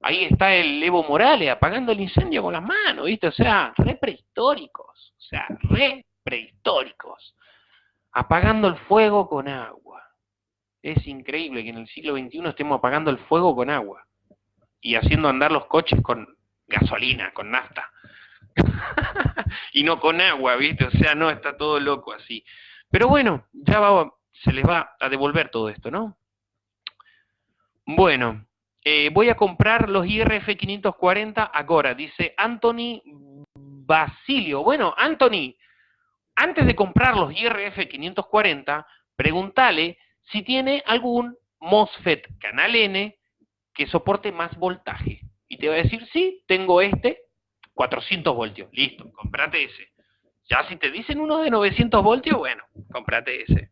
ahí está el Evo Morales apagando el incendio con las manos, ¿viste? O sea, re prehistóricos, o sea, re prehistóricos, apagando el fuego con agua. Es increíble que en el siglo XXI estemos apagando el fuego con agua y haciendo andar los coches con gasolina, con nafta. [LAUGHS] y no con agua, ¿viste? O sea, no, está todo loco así. Pero bueno, ya va, se les va a devolver todo esto, ¿no? Bueno, eh, voy a comprar los IRF 540 ahora, dice Anthony Basilio. Bueno, Anthony, antes de comprar los IRF 540, pregúntale si tiene algún MOSFET canal N que soporte más voltaje. Y te va a decir, sí, tengo este, 400 voltios. Listo, comprate ese. Ya si te dicen uno de 900 voltios, bueno, comprate ese.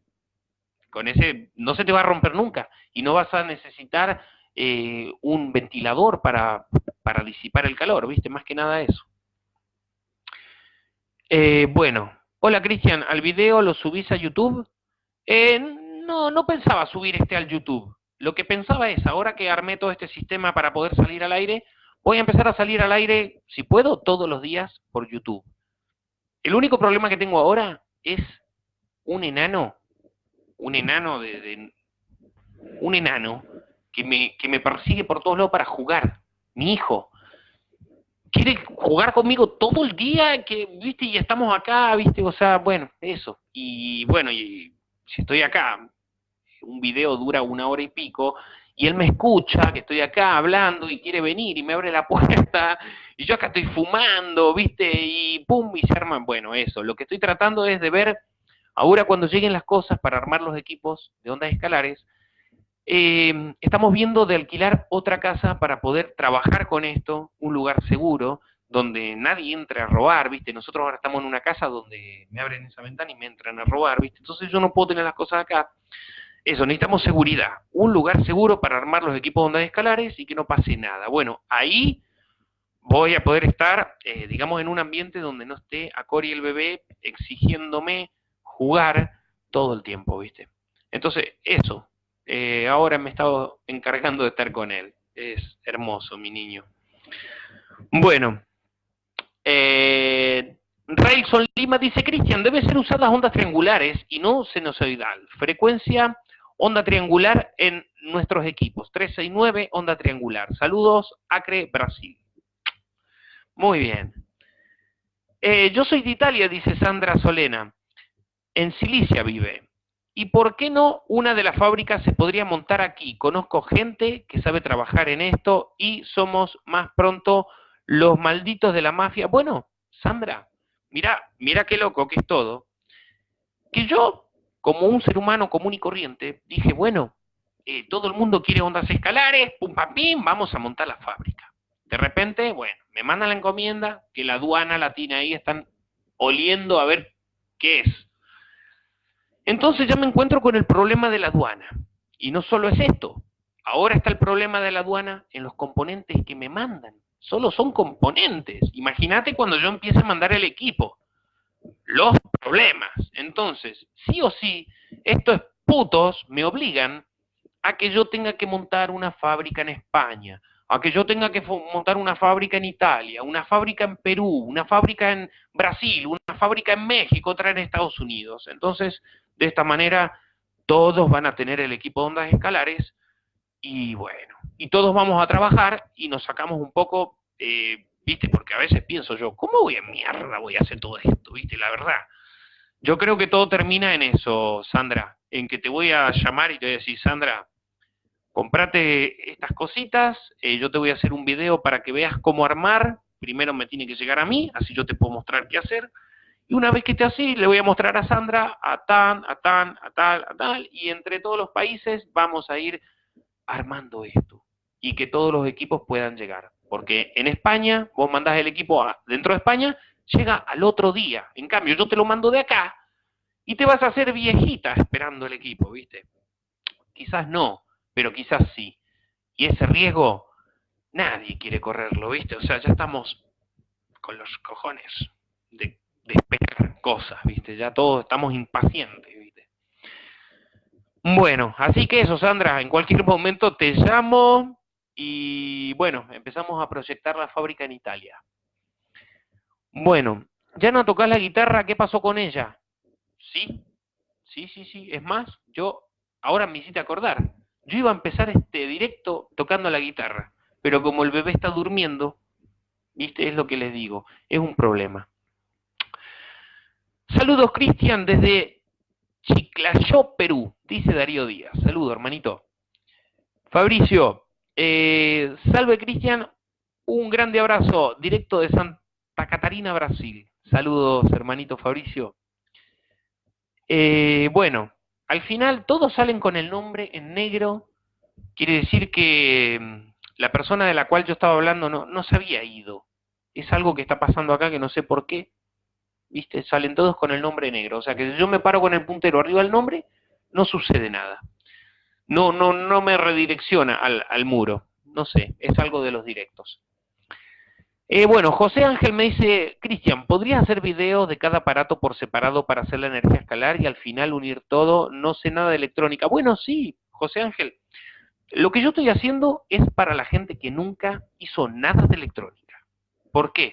con ese no se te va a romper nunca y no vas a necesitar eh, un ventilador para, para, disipar el calor, ¿viste? Más que nada eso. Eh, bueno, hola Cristian, ¿al video lo subís a YouTube? Eh, no, no pensaba subir este al YouTube. Lo que pensaba es, ahora que armé todo este sistema para poder salir al aire, voy a empezar a salir al aire, si puedo, todos los días por YouTube. El único problema que tengo ahora es un enano, un enano de, un enano que me, que me persigue por todos lados para jugar. Mi hijo quiere jugar conmigo todo el día, que, viste, y estamos acá, viste, o sea, bueno, eso. Y bueno, y si estoy acá, un video dura una hora y pico, y él me escucha, que estoy acá hablando y quiere venir y me abre la [LAUGHS] puerta, y yo acá estoy fumando, ¿viste? Y pum, y se arman, bueno, eso. Lo que estoy tratando es de ver, ahora cuando lleguen las cosas para armar los equipos de ondas escalares, eh, estamos viendo de alquilar otra casa para poder trabajar con esto, un lugar seguro, donde nadie entre a robar, ¿viste? Nosotros ahora estamos en una casa donde me abren esa ventana y me entran a robar, ¿viste? Entonces yo no puedo tener las cosas acá eso, necesitamos seguridad, un lugar seguro para armar los equipos de ondas escalares y que no pase nada. Bueno, ahí voy a poder estar, eh, digamos, en un ambiente donde no esté a Cory el bebé exigiéndome jugar todo el tiempo, ¿viste? Entonces, eso, eh, ahora me he estado encargando de estar con él. Es hermoso, mi niño. Bueno, eh, Railson Lima dice, Cristian, debe ser usadas ondas triangulares y no sinusoidal. Frecuencia onda triangular en nuestros equipos. 369, onda triangular. Saludos, Acre, Brasil. Muy bien. Eh, yo soy de Italia, dice Sandra Solena. En Silicia vive. ¿Y por qué no una de las fábricas se podría montar aquí? Conozco gente que sabe trabajar en esto y somos más pronto los malditos de la mafia. Bueno, Sandra, mira, mira qué loco que es todo. Que yo como un ser humano común y corriente, dije, bueno, eh, todo el mundo quiere ondas escalares, pum, pam, pim, vamos a montar la fábrica. De repente, bueno, me mandan la encomienda, que la aduana latina ahí están oliendo a ver qué es. Entonces ya me encuentro con el problema de la aduana. Y no solo es esto, ahora está el problema de la aduana en los componentes que me mandan. Solo son componentes. Imagínate cuando yo empiece a mandar el equipo los problemas. Entonces, sí o sí, estos putos me obligan a que yo tenga que montar una fábrica en España, a que yo tenga que montar una fábrica en Italia, una fábrica en Perú, una fábrica en Brasil, una fábrica en México, otra en Estados Unidos. Entonces, de esta manera, todos van a tener el equipo de ondas escalares y bueno, y todos vamos a trabajar y nos sacamos un poco eh, ¿viste? Porque a veces pienso yo, ¿cómo voy a mierda voy a hacer todo esto? ¿Viste? La verdad. Yo creo que todo termina en eso, Sandra, en que te voy a llamar y te voy a decir, Sandra, comprate estas cositas, eh, yo te voy a hacer un video para que veas cómo armar, primero me tiene que llegar a mí, así yo te puedo mostrar qué hacer, y una vez que esté así, le voy a mostrar a Sandra, a tan, a tan, a tal, a tal, y entre todos los países vamos a ir armando esto, y que todos los equipos puedan llegar. Porque en España, vos mandás el equipo dentro de España, llega al otro día. En cambio, yo te lo mando de acá y te vas a hacer viejita esperando el equipo, ¿viste? Quizás no, pero quizás sí. Y ese riesgo, nadie quiere correrlo, ¿viste? O sea, ya estamos con los cojones de, esperar cosas, ¿viste? Ya todos estamos impacientes, ¿viste? Bueno, así que eso, Sandra, en cualquier momento te llamo, y bueno, empezamos a proyectar la fábrica en Italia. Bueno, ya no tocas la guitarra, ¿qué pasó con ella? Sí, sí, sí, sí. Es más, yo ahora me hiciste acordar. Yo iba a empezar este directo tocando la guitarra, pero como el bebé está durmiendo, viste, es lo que les digo, es un problema. Saludos, Cristian, desde Chiclayó, Perú, dice Darío Díaz. Saludos, hermanito. Fabricio, eh, salve Cristian, un grande abrazo directo de Santa Catarina, Brasil. Saludos, hermanito Fabricio. Eh, bueno, al final todos salen con el nombre en negro. Quiere decir que mm, la persona de la cual yo estaba hablando no, no se había ido. Es algo que está pasando acá que no sé por qué. ¿Viste? Salen todos con el nombre negro. O sea que si yo me paro con el puntero arriba del nombre, no sucede nada. No, no, no me redirecciona al, al muro. No sé, es algo de los directos. Eh, bueno, José Ángel me dice, Cristian, ¿podrías hacer videos de cada aparato por separado para hacer la energía escalar y al final unir todo? No sé nada de electrónica. Bueno, sí, José Ángel. Lo que yo estoy haciendo es para la gente que nunca hizo nada de electrónica. ¿Por qué?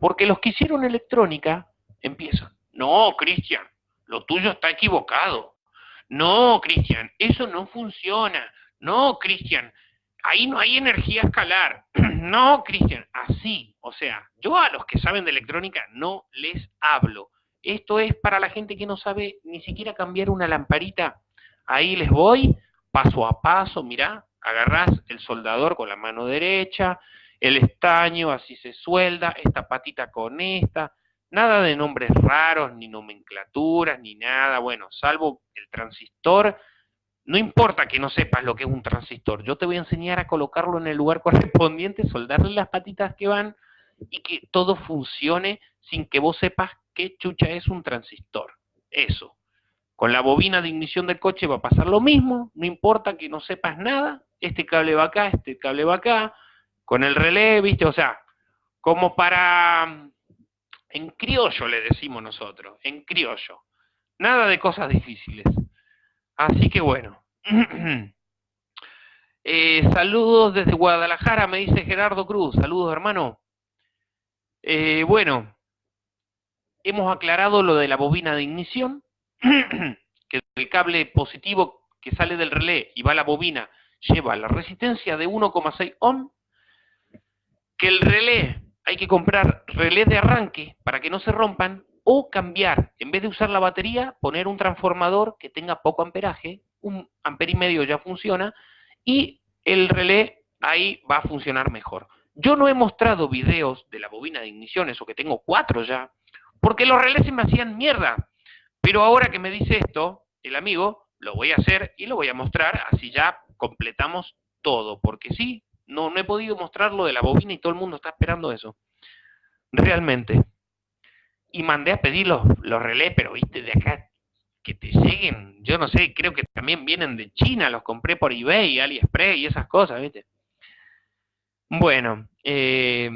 Porque los que hicieron electrónica empiezan. No, Cristian, lo tuyo está equivocado. No, Cristian, eso no funciona. No, Cristian, ahí no hay energía escalar. [CLEARS THROAT] no, Cristian, así. O sea, yo a los que saben de electrónica no les hablo. Esto es para la gente que no sabe ni siquiera cambiar una lamparita. Ahí les voy, paso a paso, mirá, agarrás el soldador con la mano derecha, el estaño, así se suelda, esta patita con esta, nada de nombres raros, ni nomenclaturas, ni nada, bueno, salvo el transistor no importa que no sepas lo que es un transistor, yo te voy a enseñar a colocarlo en el lugar [LAUGHS] correspondiente, soldarle las patitas que van y que todo funcione sin que vos sepas qué chucha es un transistor. Eso. Con la bobina de ignición del coche va a pasar lo mismo, no importa que no sepas nada, este cable va acá, este cable va acá, con el relé, ¿viste? O sea, como para... En criollo le decimos nosotros, en criollo. Nada de cosas difíciles. Así que bueno. [CLEARS THROAT] Eh, saludos desde Guadalajara, me dice Gerardo Cruz. Saludos, hermano. Eh, bueno, hemos aclarado lo de la bobina de ignición, [CLEARS THROAT] que el cable positivo que sale del relé y va a la bobina lleva la resistencia de 1,6 ohm, que el relé hay que comprar relé de arranque para que no se rompan o cambiar, en vez de usar la batería, poner un transformador que tenga poco amperaje, un amper y medio ya funciona, y el relé ahí va a funcionar mejor. Yo no he mostrado videos de la bobina de ignición, eso que tengo cuatro ya, porque los relés se me hacían mierda. Pero ahora que me dice esto, el amigo, lo voy a hacer y lo voy a mostrar, así ya completamos todo, porque sí, no, no he podido mostrar lo de la bobina y todo el mundo está esperando eso. Realmente y mandé a pedir los, relés, pero viste, de acá que te lleguen, yo no sé, creo que también vienen de China, los compré por eBay, AliExpress y esas cosas, ¿viste? Bueno, eh,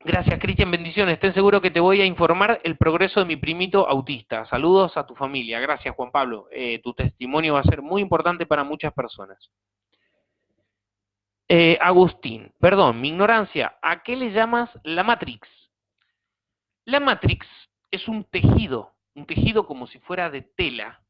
gracias Cristian, bendiciones, estén seguro que te voy a informar el progreso de mi primito autista. Saludos a tu familia, gracias Juan Pablo, eh, tu testimonio va a ser muy importante para muchas personas. Eh, Agustín, perdón, mi ignorancia, ¿a qué le llamas la Matrix? La Matrix es un tejido, un tejido como si fuera de tela,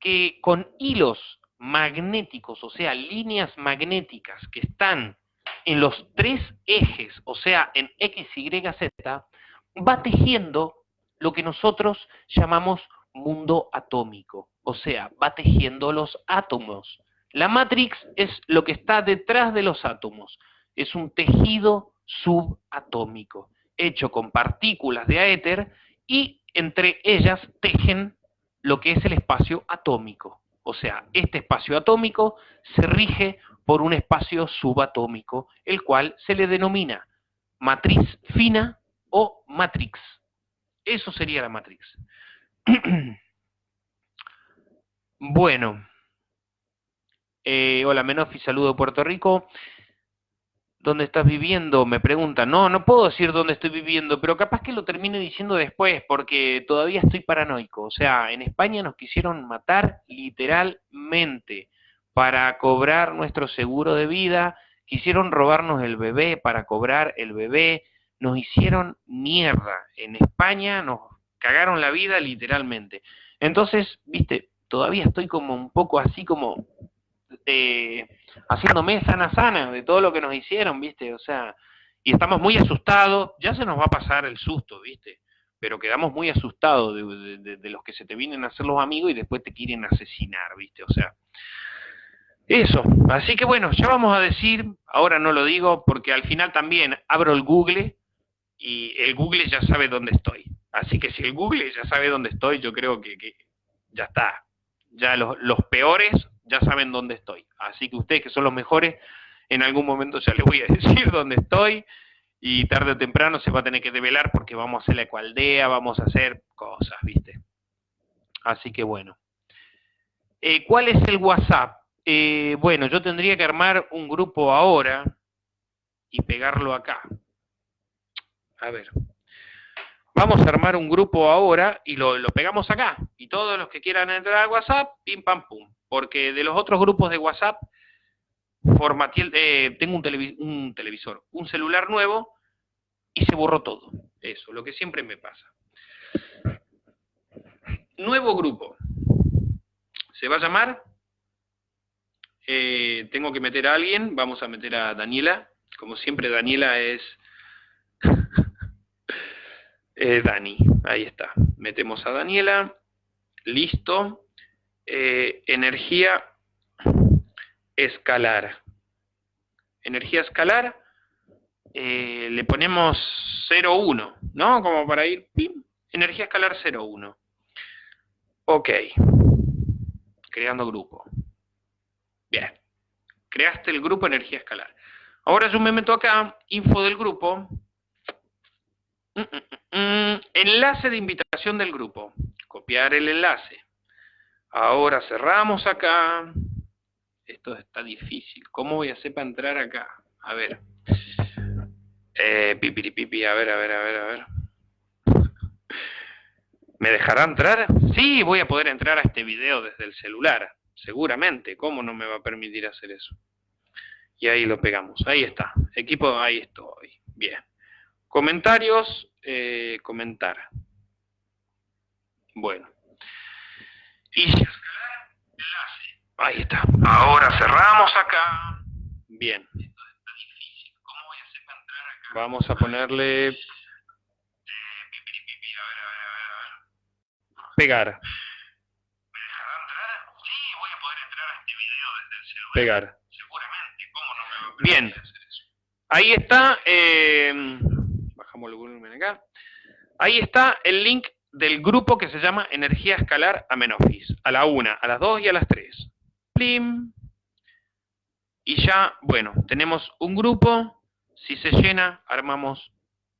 que con hilos magnéticos, o sea, líneas magnéticas que están en los tres ejes, o sea, en X, Y, Z, va tejiendo lo que nosotros llamamos mundo atómico, o sea, va tejiendo los átomos. La Matrix es lo que está detrás de los átomos, es un tejido subatómico hecho con partículas de éter y entre ellas tejen lo que es el espacio atómico. O sea, este espacio atómico se rige por un espacio subatómico, el cual se le denomina matriz fina o matrix. Eso sería la matrix. [CLEARS THROAT] bueno. Eh, hola Menofi, saludo Puerto Rico. ¿Dónde estás viviendo? Me preguntan. No, no puedo decir dónde estoy viviendo, pero capaz que lo termine diciendo después, porque todavía estoy paranoico. O sea, en España nos quisieron matar literalmente para cobrar nuestro seguro de vida, quisieron robarnos el bebé para cobrar el bebé, nos hicieron mierda. En España nos cagaron la vida literalmente. Entonces, viste, todavía estoy como un poco así como... Eh, haciéndome sana sana de todo lo que nos hicieron, ¿viste? O sea, y estamos muy asustados, ya se nos va a pasar el susto, ¿viste? Pero quedamos muy asustados de, los que se te vienen a hacer los amigos y después te quieren asesinar, ¿viste? O sea, eso. Así que bueno, ya vamos a decir, ahora no lo digo porque al final también abro el Google y el Google ya sabe dónde estoy. Así que si el Google ya sabe dónde estoy, yo creo que, que ya está. Ya los, los peores ya saben dónde estoy. Así que ustedes que son los mejores, en algún momento ya les voy a [LAUGHS] decir dónde estoy y tarde o temprano se va a tener que develar porque vamos a hacer la ecualdea, vamos a hacer cosas, ¿viste? Así que bueno. Eh, ¿Cuál es el WhatsApp? Eh, bueno, yo tendría que armar un grupo ahora y pegarlo acá. A ver. Vamos a armar un grupo ahora y lo, pegamos acá. Y todos los que quieran entrar al WhatsApp, pim pam pum. Porque de los otros grupos de WhatsApp, eh, tengo un, televisor, un celular nuevo y se borró todo. Eso, lo que siempre me pasa. Nuevo grupo. Se va a llamar, eh, tengo que meter a alguien, vamos a meter a Daniela. Como siempre, Daniela es... [LAUGHS] Dani, ahí está. Metemos a Daniela. Listo. Eh, energía escalar. Energía escalar eh, le ponemos 0,1, ¿no? Como para ir, ¡pim! Energía escalar 0,1. Ok. Creando grupo. Bien. Creaste el grupo energía escalar. Ahora yo me meto acá, info del grupo. Mm, mm, mm, enlace de invitación del grupo. Copiar el enlace. Ahora cerramos acá. Esto está difícil. ¿Cómo voy a hacer para entrar acá? A ver. Eh, pipi, a ver, a ver, a ver, a ver. ¿Me dejará entrar? Sí, voy a poder entrar a este video desde el celular, seguramente. ¿Cómo no me va a permitir hacer eso? Y ahí lo pegamos. Ahí está. Equipo, ahí estoy. Bien. Comentarios, eh, comentar. Bueno. Y Ahí está. Ahora cerramos acá. Bien. Vamos a ponerle... Pegar. Pegar. Bien. Ahí está, eh, bajamos el volumen acá. Ahí está el link del grupo que se llama Energía Escalar Amenofis. A la una, a las dos y a las tres. Plim. Y ya, bueno, tenemos un grupo si se llena, armamos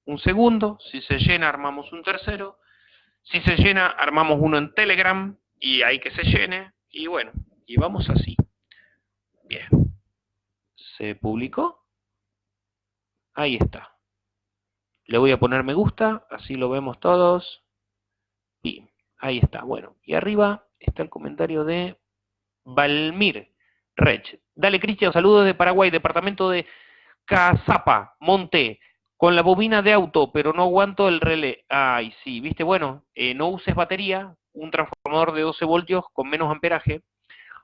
un segundo. Si se llena, armamos un tercero. Si se llena, armamos uno en Telegram y ahí que se llene. Y bueno, y vamos así. Bien. ¿Se publicó? Ahí está. Le voy a poner me gusta, así lo vemos todos. Y ahí está. Bueno, y arriba está el comentario de Valmir Rech. Dale, Cristian, saludos de Paraguay, departamento de Cazapa, monté, con la bobina de auto, pero no aguanto el relé. Ay, sí, viste, bueno, eh, no uses batería, un transformador de 12 voltios con menos amperaje.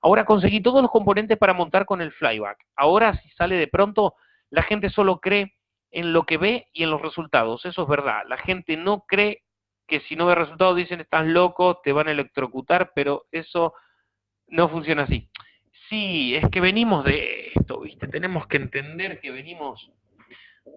Ahora conseguí todos los componentes para montar con el flyback. Ahora, si sale de pronto, la gente solo cree en lo que ve y en los resultados. Eso es verdad. La gente no cree que si no ve resultados dicen estás loco, te van a electrocutar, pero eso no funciona así. Sí, es que venimos de esto, ¿viste? Tenemos que entender que venimos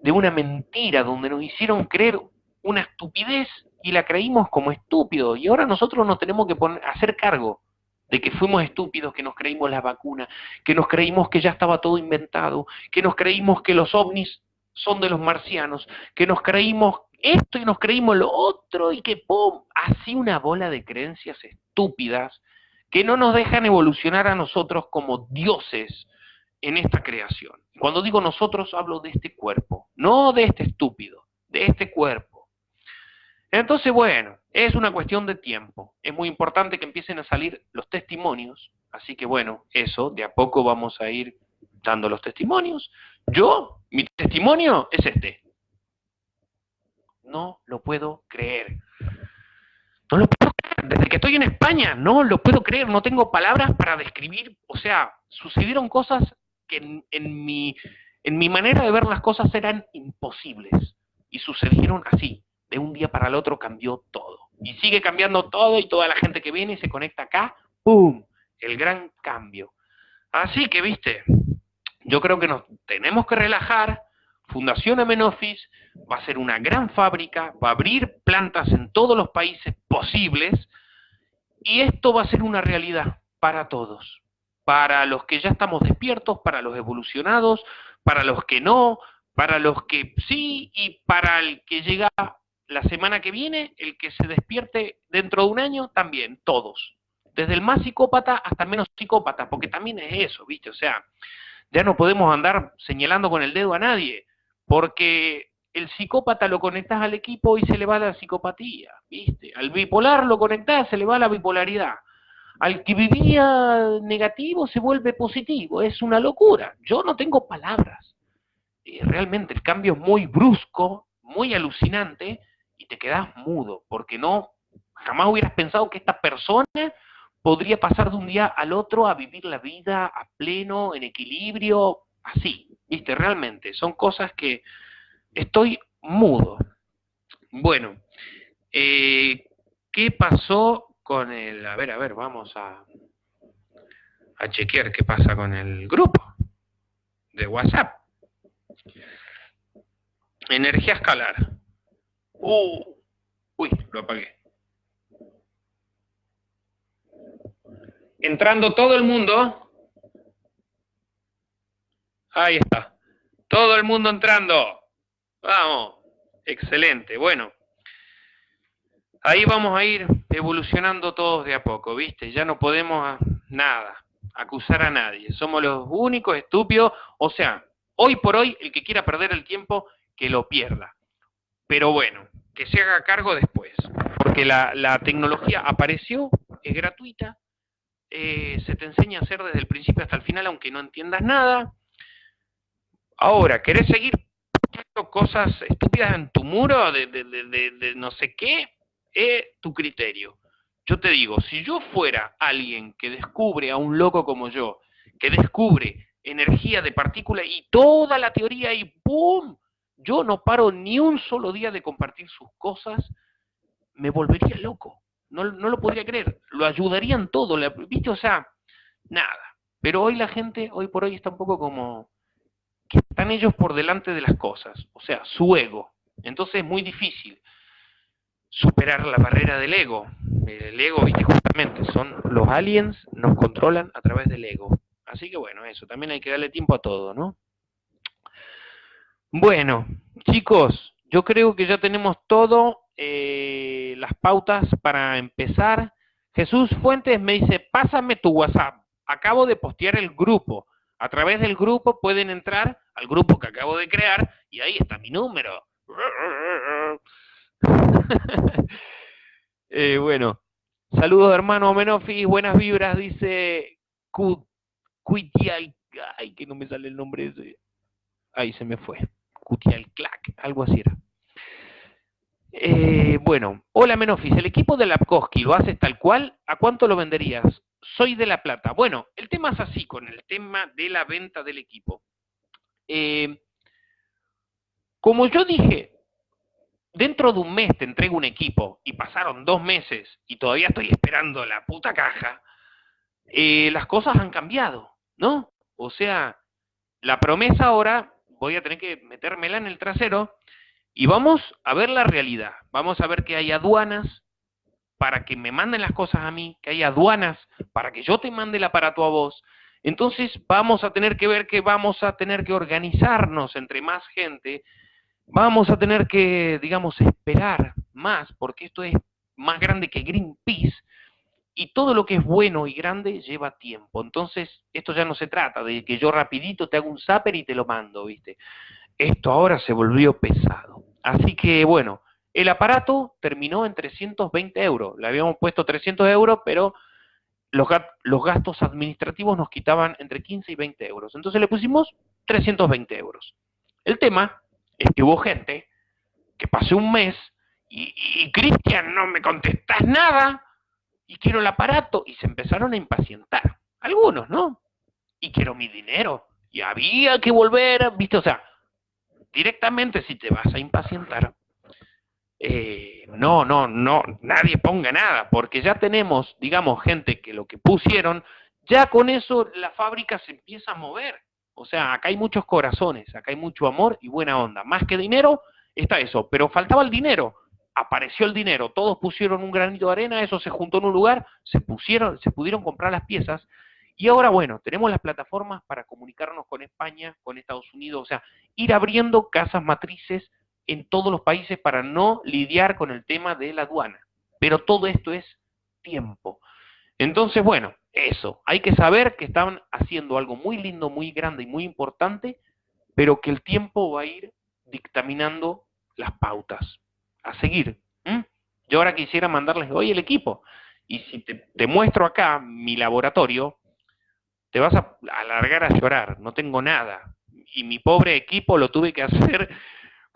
de una mentira donde nos hicieron creer una estupidez y la creímos como estúpido. Y ahora nosotros nos tenemos que poner, hacer cargo de que fuimos estúpidos, que nos creímos la vacuna, que nos creímos que ya estaba todo inventado, que nos creímos que los ovnis son de los marcianos, que nos creímos esto y nos creímos lo otro y que ¡pum! Así una bola de creencias estúpidas que no nos dejan evolucionar a nosotros como dioses en esta creación. Cuando digo nosotros hablo de este cuerpo, no de este estúpido, de este cuerpo. Entonces, bueno, es una cuestión de tiempo. Es muy importante que empiecen a salir los testimonios. Así que bueno, eso, de a poco vamos a ir dando los testimonios. Yo, mi testimonio es este. No lo puedo creer. No lo puedo. Desde que estoy en España, no lo puedo creer. No tengo palabras para describir. O sea, sucedieron cosas que en, mi, mi manera de ver las cosas eran imposibles. Y sucedieron así. De un día para el otro cambió todo. Y sigue cambiando todo y toda la gente que viene y se conecta acá, ¡pum! El gran cambio. Así que, viste, yo creo que nos tenemos que relajar. Fundación Amenofis va a ser una gran fábrica, va a abrir plantas en todos los países posibles y esto va a ser una realidad para todos para los que ya estamos despiertos, para los evolucionados, para los que no, para los que sí y para el que llega la semana que viene, el que se despierte dentro de un año, también, todos. desde el más psicópata hasta el menos psicópata, porque también es eso, ¿viste? O sea, ya no podemos andar señalando con el dedo a nadie, porque el psicópata lo conectás al equipo y se le va la psicopatía, ¿viste? Al bipolar lo conectás, se le va la bipolaridad. Al que vivía negativo se vuelve positivo, es una locura. Yo no tengo palabras. realmente el cambio es muy brusco, muy alucinante, y te quedas mudo, porque no, jamás hubieras pensado que esta persona podría pasar de un día al otro a vivir la vida a pleno, en equilibrio, así, viste, realmente, son cosas que estoy mudo. Bueno, eh, ¿qué pasó con el, a ver, a ver, vamos a, a chequear qué pasa con el grupo de WhatsApp. Energía escalar. Uh, uy, lo apagué. Entrando todo el mundo. Ahí está. Todo el mundo entrando. Vamos. Excelente. Bueno. Ahí vamos a ir evolucionando todos de a poco, ¿viste? Ya no podemos nada, acusar a nadie. Somos los únicos estúpidos. O sea, hoy por hoy, el que quiera perder el tiempo, que lo pierda. Pero bueno, que se haga cargo después, porque la, tecnología apareció, es gratuita, eh, se te enseña a hacer desde el principio hasta el final, aunque no entiendas nada. Ahora, ¿querés seguir poniendo cosas estúpidas en tu muro de, de no sé qué? Es tu criterio. Yo te digo, si yo fuera alguien que descubre a un loco como yo, que descubre energía de partícula y toda la teoría y ¡pum! yo no paro ni un solo día de compartir sus cosas, me volvería loco. No, lo podría creer. Lo ayudarían todo. ¿Viste? O sea, nada. Pero hoy la gente, hoy por hoy, está un poco como están ellos por delante de las cosas. O sea, su ego. Entonces es muy difícil superar la barrera del ego. El ego, viste, justamente, son los aliens, nos controlan a través del ego. Así que bueno, eso, también hay que darle tiempo a todo, ¿no? Bueno, chicos, yo creo que ya tenemos todo, eh, las pautas para empezar. Jesús Fuentes me dice, pásame tu WhatsApp. Acabo de postear el grupo. A través del grupo pueden entrar al grupo que acabo de crear y ahí está mi número. [LAUGHS] Eh, bueno, saludos hermano Menofi, buenas vibras, dice Cuitial. Ay, que no me sale el nombre ese. Ahí se me fue. Cutial Clack, algo así era. Eh, bueno, hola Menofis, el equipo de Lapkowski lo haces tal cual, ¿a cuánto lo venderías? Soy de La Plata. Bueno, el tema es así con el tema de la venta del equipo. Eh, como yo dije, dentro de un mes te entrego un equipo y pasaron dos meses y todavía estoy esperando la puta caja, eh, las cosas han cambiado, ¿no? O sea, la promesa ahora voy a tener que metérmela en el trasero y vamos a ver la realidad. Vamos a ver que hay aduanas para que me manden las cosas a mí, que hay aduanas para que yo te mande el aparato a vos. Entonces vamos a tener que ver que vamos a tener que organizarnos entre más gente, vamos a tener que, digamos, esperar más, porque esto es más grande que Greenpeace, y todo lo que es bueno y grande lleva tiempo. Entonces, esto ya no se trata de que yo rapidito te hago un zapper y te lo mando, ¿viste? Esto ahora se volvió pesado. Así que, bueno, el aparato terminó en 320 euros. Le habíamos puesto 300 euros, pero los, gastos administrativos nos quitaban entre 15 y 20 euros. Entonces le pusimos 320 euros. El tema es que hubo gente que pasó un mes y, y Cristian, no me contestas nada, y quiero el aparato. Y se empezaron a impacientar. Algunos, ¿no? Y quiero mi dinero. Y había que volver, ¿viste? O sea, directamente si te vas a impacientar, eh, no, no, no, nadie ponga nada, porque ya tenemos, digamos, gente que lo que pusieron, ya con eso la fábrica se empieza a mover. O sea, acá hay muchos corazones, acá hay mucho amor y buena onda. Más que dinero, está eso, pero faltaba el dinero apareció el dinero, todos pusieron un granito de arena, eso se juntó en un lugar, se pusieron, se pudieron comprar las piezas, y ahora, bueno, tenemos las plataformas para comunicarnos con España, con Estados Unidos, o sea, ir abriendo casas matrices en todos los países para no lidiar con el tema de la aduana. Pero todo esto es tiempo. Entonces, bueno, eso. Hay que saber que están haciendo algo muy lindo, muy grande y muy importante, pero que el tiempo va a ir dictaminando las pautas. A seguir. Yo ahora quisiera mandarles hoy el equipo. Y si te, muestro acá mi laboratorio, te vas a alargar a llorar. No tengo nada. Y mi pobre equipo lo tuve que hacer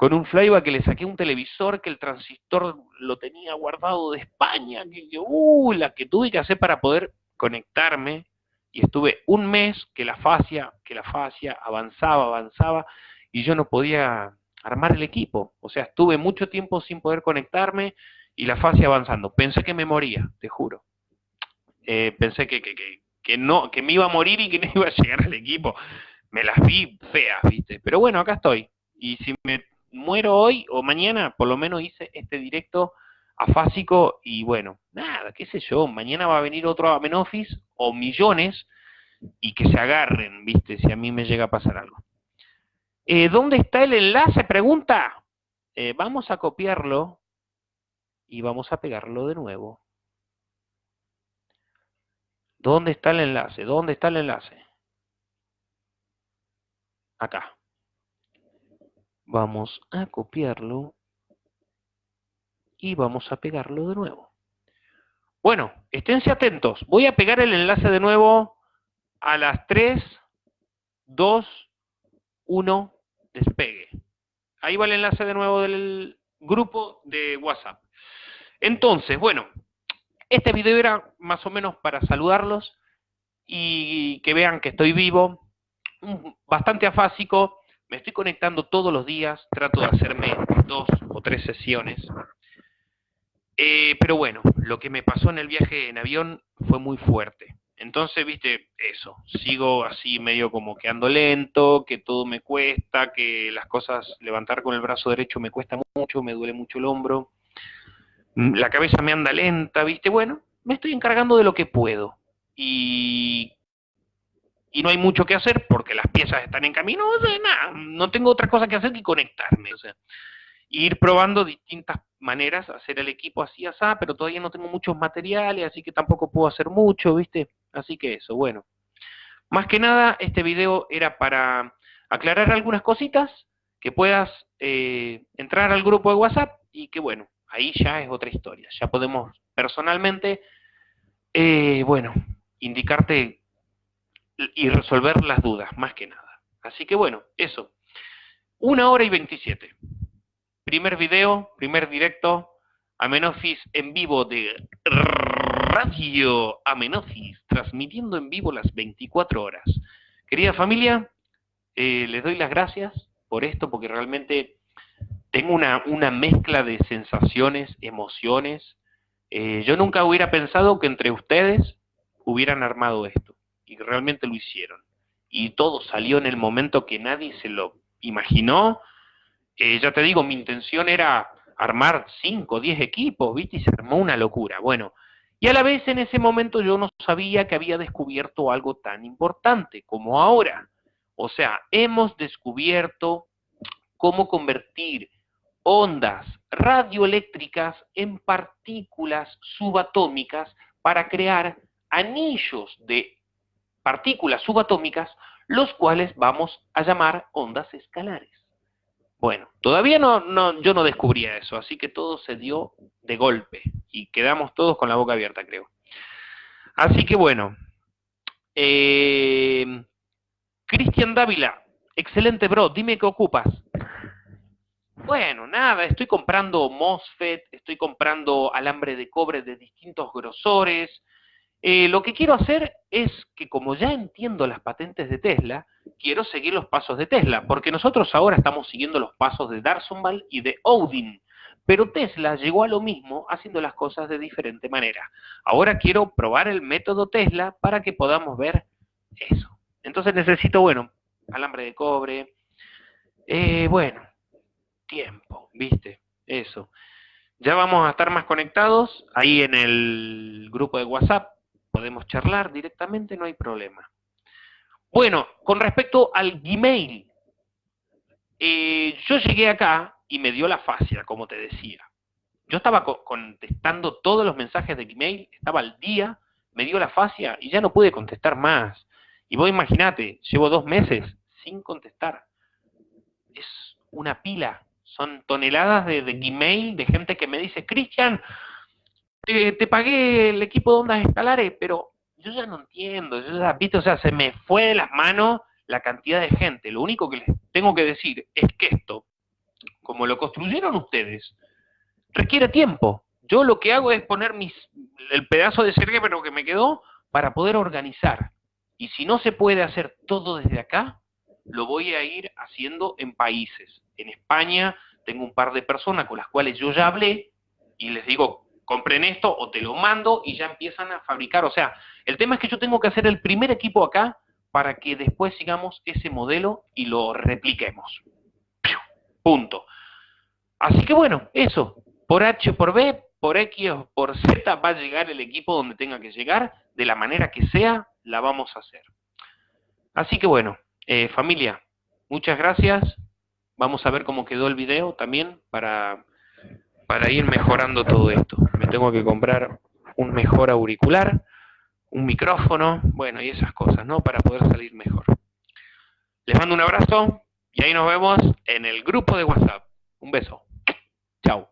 con un flyback que le saqué un televisor que el transistor lo tenía guardado de España, que, uh, la que tuve que hacer para poder conectarme, y estuve un mes que la fascia, que la fascia avanzaba, avanzaba, y yo no podía armar el equipo. O sea, estuve mucho tiempo sin poder conectarme y la fascia avanzando. Pensé que me moría, te juro. Eh, pensé que, que, que, que, no, que me iba a morir y que no [LAUGHS] iba a llegar al equipo. Me las vi feas, ¿viste? Pero bueno, acá estoy. Y si me muero hoy o mañana, por lo menos hice este directo afásico y bueno, nada, qué sé yo, mañana va a venir otro Amenofis o millones y que se agarren, viste, si a mí me llega a pasar algo. Eh, ¿Dónde está el enlace? Pregunta. Eh, vamos a copiarlo y vamos a pegarlo de nuevo. ¿Dónde está el enlace? ¿Dónde está el enlace? Acá. Vamos a copiarlo y vamos a pegarlo de nuevo. Bueno, esténse atentos. Voy a pegar el enlace de nuevo a las 3, 2, 1, despegue. Ahí va el enlace de nuevo del grupo de WhatsApp. Entonces, bueno, este video era más o menos para saludarlos y que vean que estoy vivo, bastante afásico, me estoy conectando todos los días, trato de hacerme dos o tres sesiones. Eh, pero bueno, lo que me pasó en el viaje en avión fue muy fuerte. Entonces, viste, eso, sigo así medio como que ando lento, que todo me cuesta, que las cosas, levantar con el brazo derecho me cuesta mucho, me duele mucho el hombro, mm, la cabeza me anda lenta, viste, bueno, me estoy encargando de lo que puedo. Y y no hay mucho que hacer porque las piezas están en camino, nada, no tengo otra cosa que hacer que conectarme, o sea, ir probando distintas maneras, hacer el equipo así, así, pero todavía no tengo muchos materiales, así que tampoco puedo hacer mucho, ¿viste? Así que eso, bueno. Más que nada, este video era para aclarar algunas cositas, que puedas eh, entrar al grupo de WhatsApp y que bueno, ahí ya es otra historia, ya podemos personalmente, eh, bueno, indicarte y resolver las dudas, más que nada. Así que bueno, eso. Una hora y 27. Primer video, primer directo, Amenofis en vivo de Radio Amenofis, transmitiendo en vivo las 24 horas. Querida familia, eh, les doy las gracias por esto, porque realmente tengo una, una mezcla de sensaciones, emociones. Eh, yo nunca hubiera pensado que entre ustedes hubieran armado esto y realmente lo hicieron. Y todo salió en el momento que nadie se lo imaginó. Eh, ya te digo, mi intención era armar 5 o 10 equipos, ¿viste? Y se armó una locura. Bueno, y a la vez en ese momento yo no sabía que había descubierto algo tan importante como ahora. O sea, hemos descubierto cómo convertir ondas radioeléctricas en partículas subatómicas para crear anillos de partículas subatómicas, los cuales vamos a llamar ondas escalares. Bueno, todavía no, no, yo no descubría eso, así que todo se dio de golpe y quedamos todos con la boca abierta, creo. Así que bueno, eh, Cristian Dávila, excelente bro, dime qué ocupas. Bueno, nada, estoy comprando MOSFET, estoy comprando alambre de cobre de distintos grosores, eh, lo que quiero hacer es que como ya entiendo las patentes de Tesla, quiero seguir los pasos de Tesla, porque nosotros ahora estamos siguiendo los pasos de Darsonval y de Odin, pero Tesla llegó a lo mismo haciendo las cosas de diferente manera. Ahora quiero probar el método Tesla para que podamos ver eso. Entonces necesito, bueno, alambre de cobre, eh, bueno, tiempo, ¿viste? Eso. Ya vamos a estar más conectados ahí en el grupo de WhatsApp podemos charlar directamente, no hay problema. Bueno, con respecto al Gmail, eh, yo llegué acá y me dio la fascia, como te decía. Yo estaba contestando todos los mensajes de Gmail, estaba al día, me dio la fascia y ya no pude contestar más. Y vos imaginate, llevo dos meses sin contestar. Es una pila, son toneladas de, de email de gente que me dice, Cristian, te, te, pagué el equipo de ondas escalares, pero yo ya no entiendo, yo ya, ¿viste? o sea, se me fue de las manos la cantidad de gente. Lo único que les tengo que decir es que esto, como lo construyeron ustedes, requiere tiempo. Yo lo que hago es poner mis, el pedazo de cerebro que me quedó para poder organizar. Y si no se puede hacer todo desde acá, lo voy a ir haciendo en países. En España tengo un par de personas con las cuales yo ya hablé y les digo, compren esto o te lo mando y ya empiezan a fabricar. O sea, el tema es que yo tengo que hacer el primer equipo acá para que después sigamos ese modelo y lo repliquemos. Punto. Así que bueno, eso. Por H, por B, por X por Z va a llegar el equipo donde tenga que llegar, de la manera que sea, la vamos a hacer. Así que bueno, eh, familia, muchas gracias. Vamos a ver cómo quedó el video también para, para ir mejorando todo esto. Me tengo que comprar un mejor auricular un micrófono, bueno, y esas cosas, ¿no? Para poder salir mejor. Les mando un abrazo y ahí nos vemos en el grupo de WhatsApp. Un beso. Chao.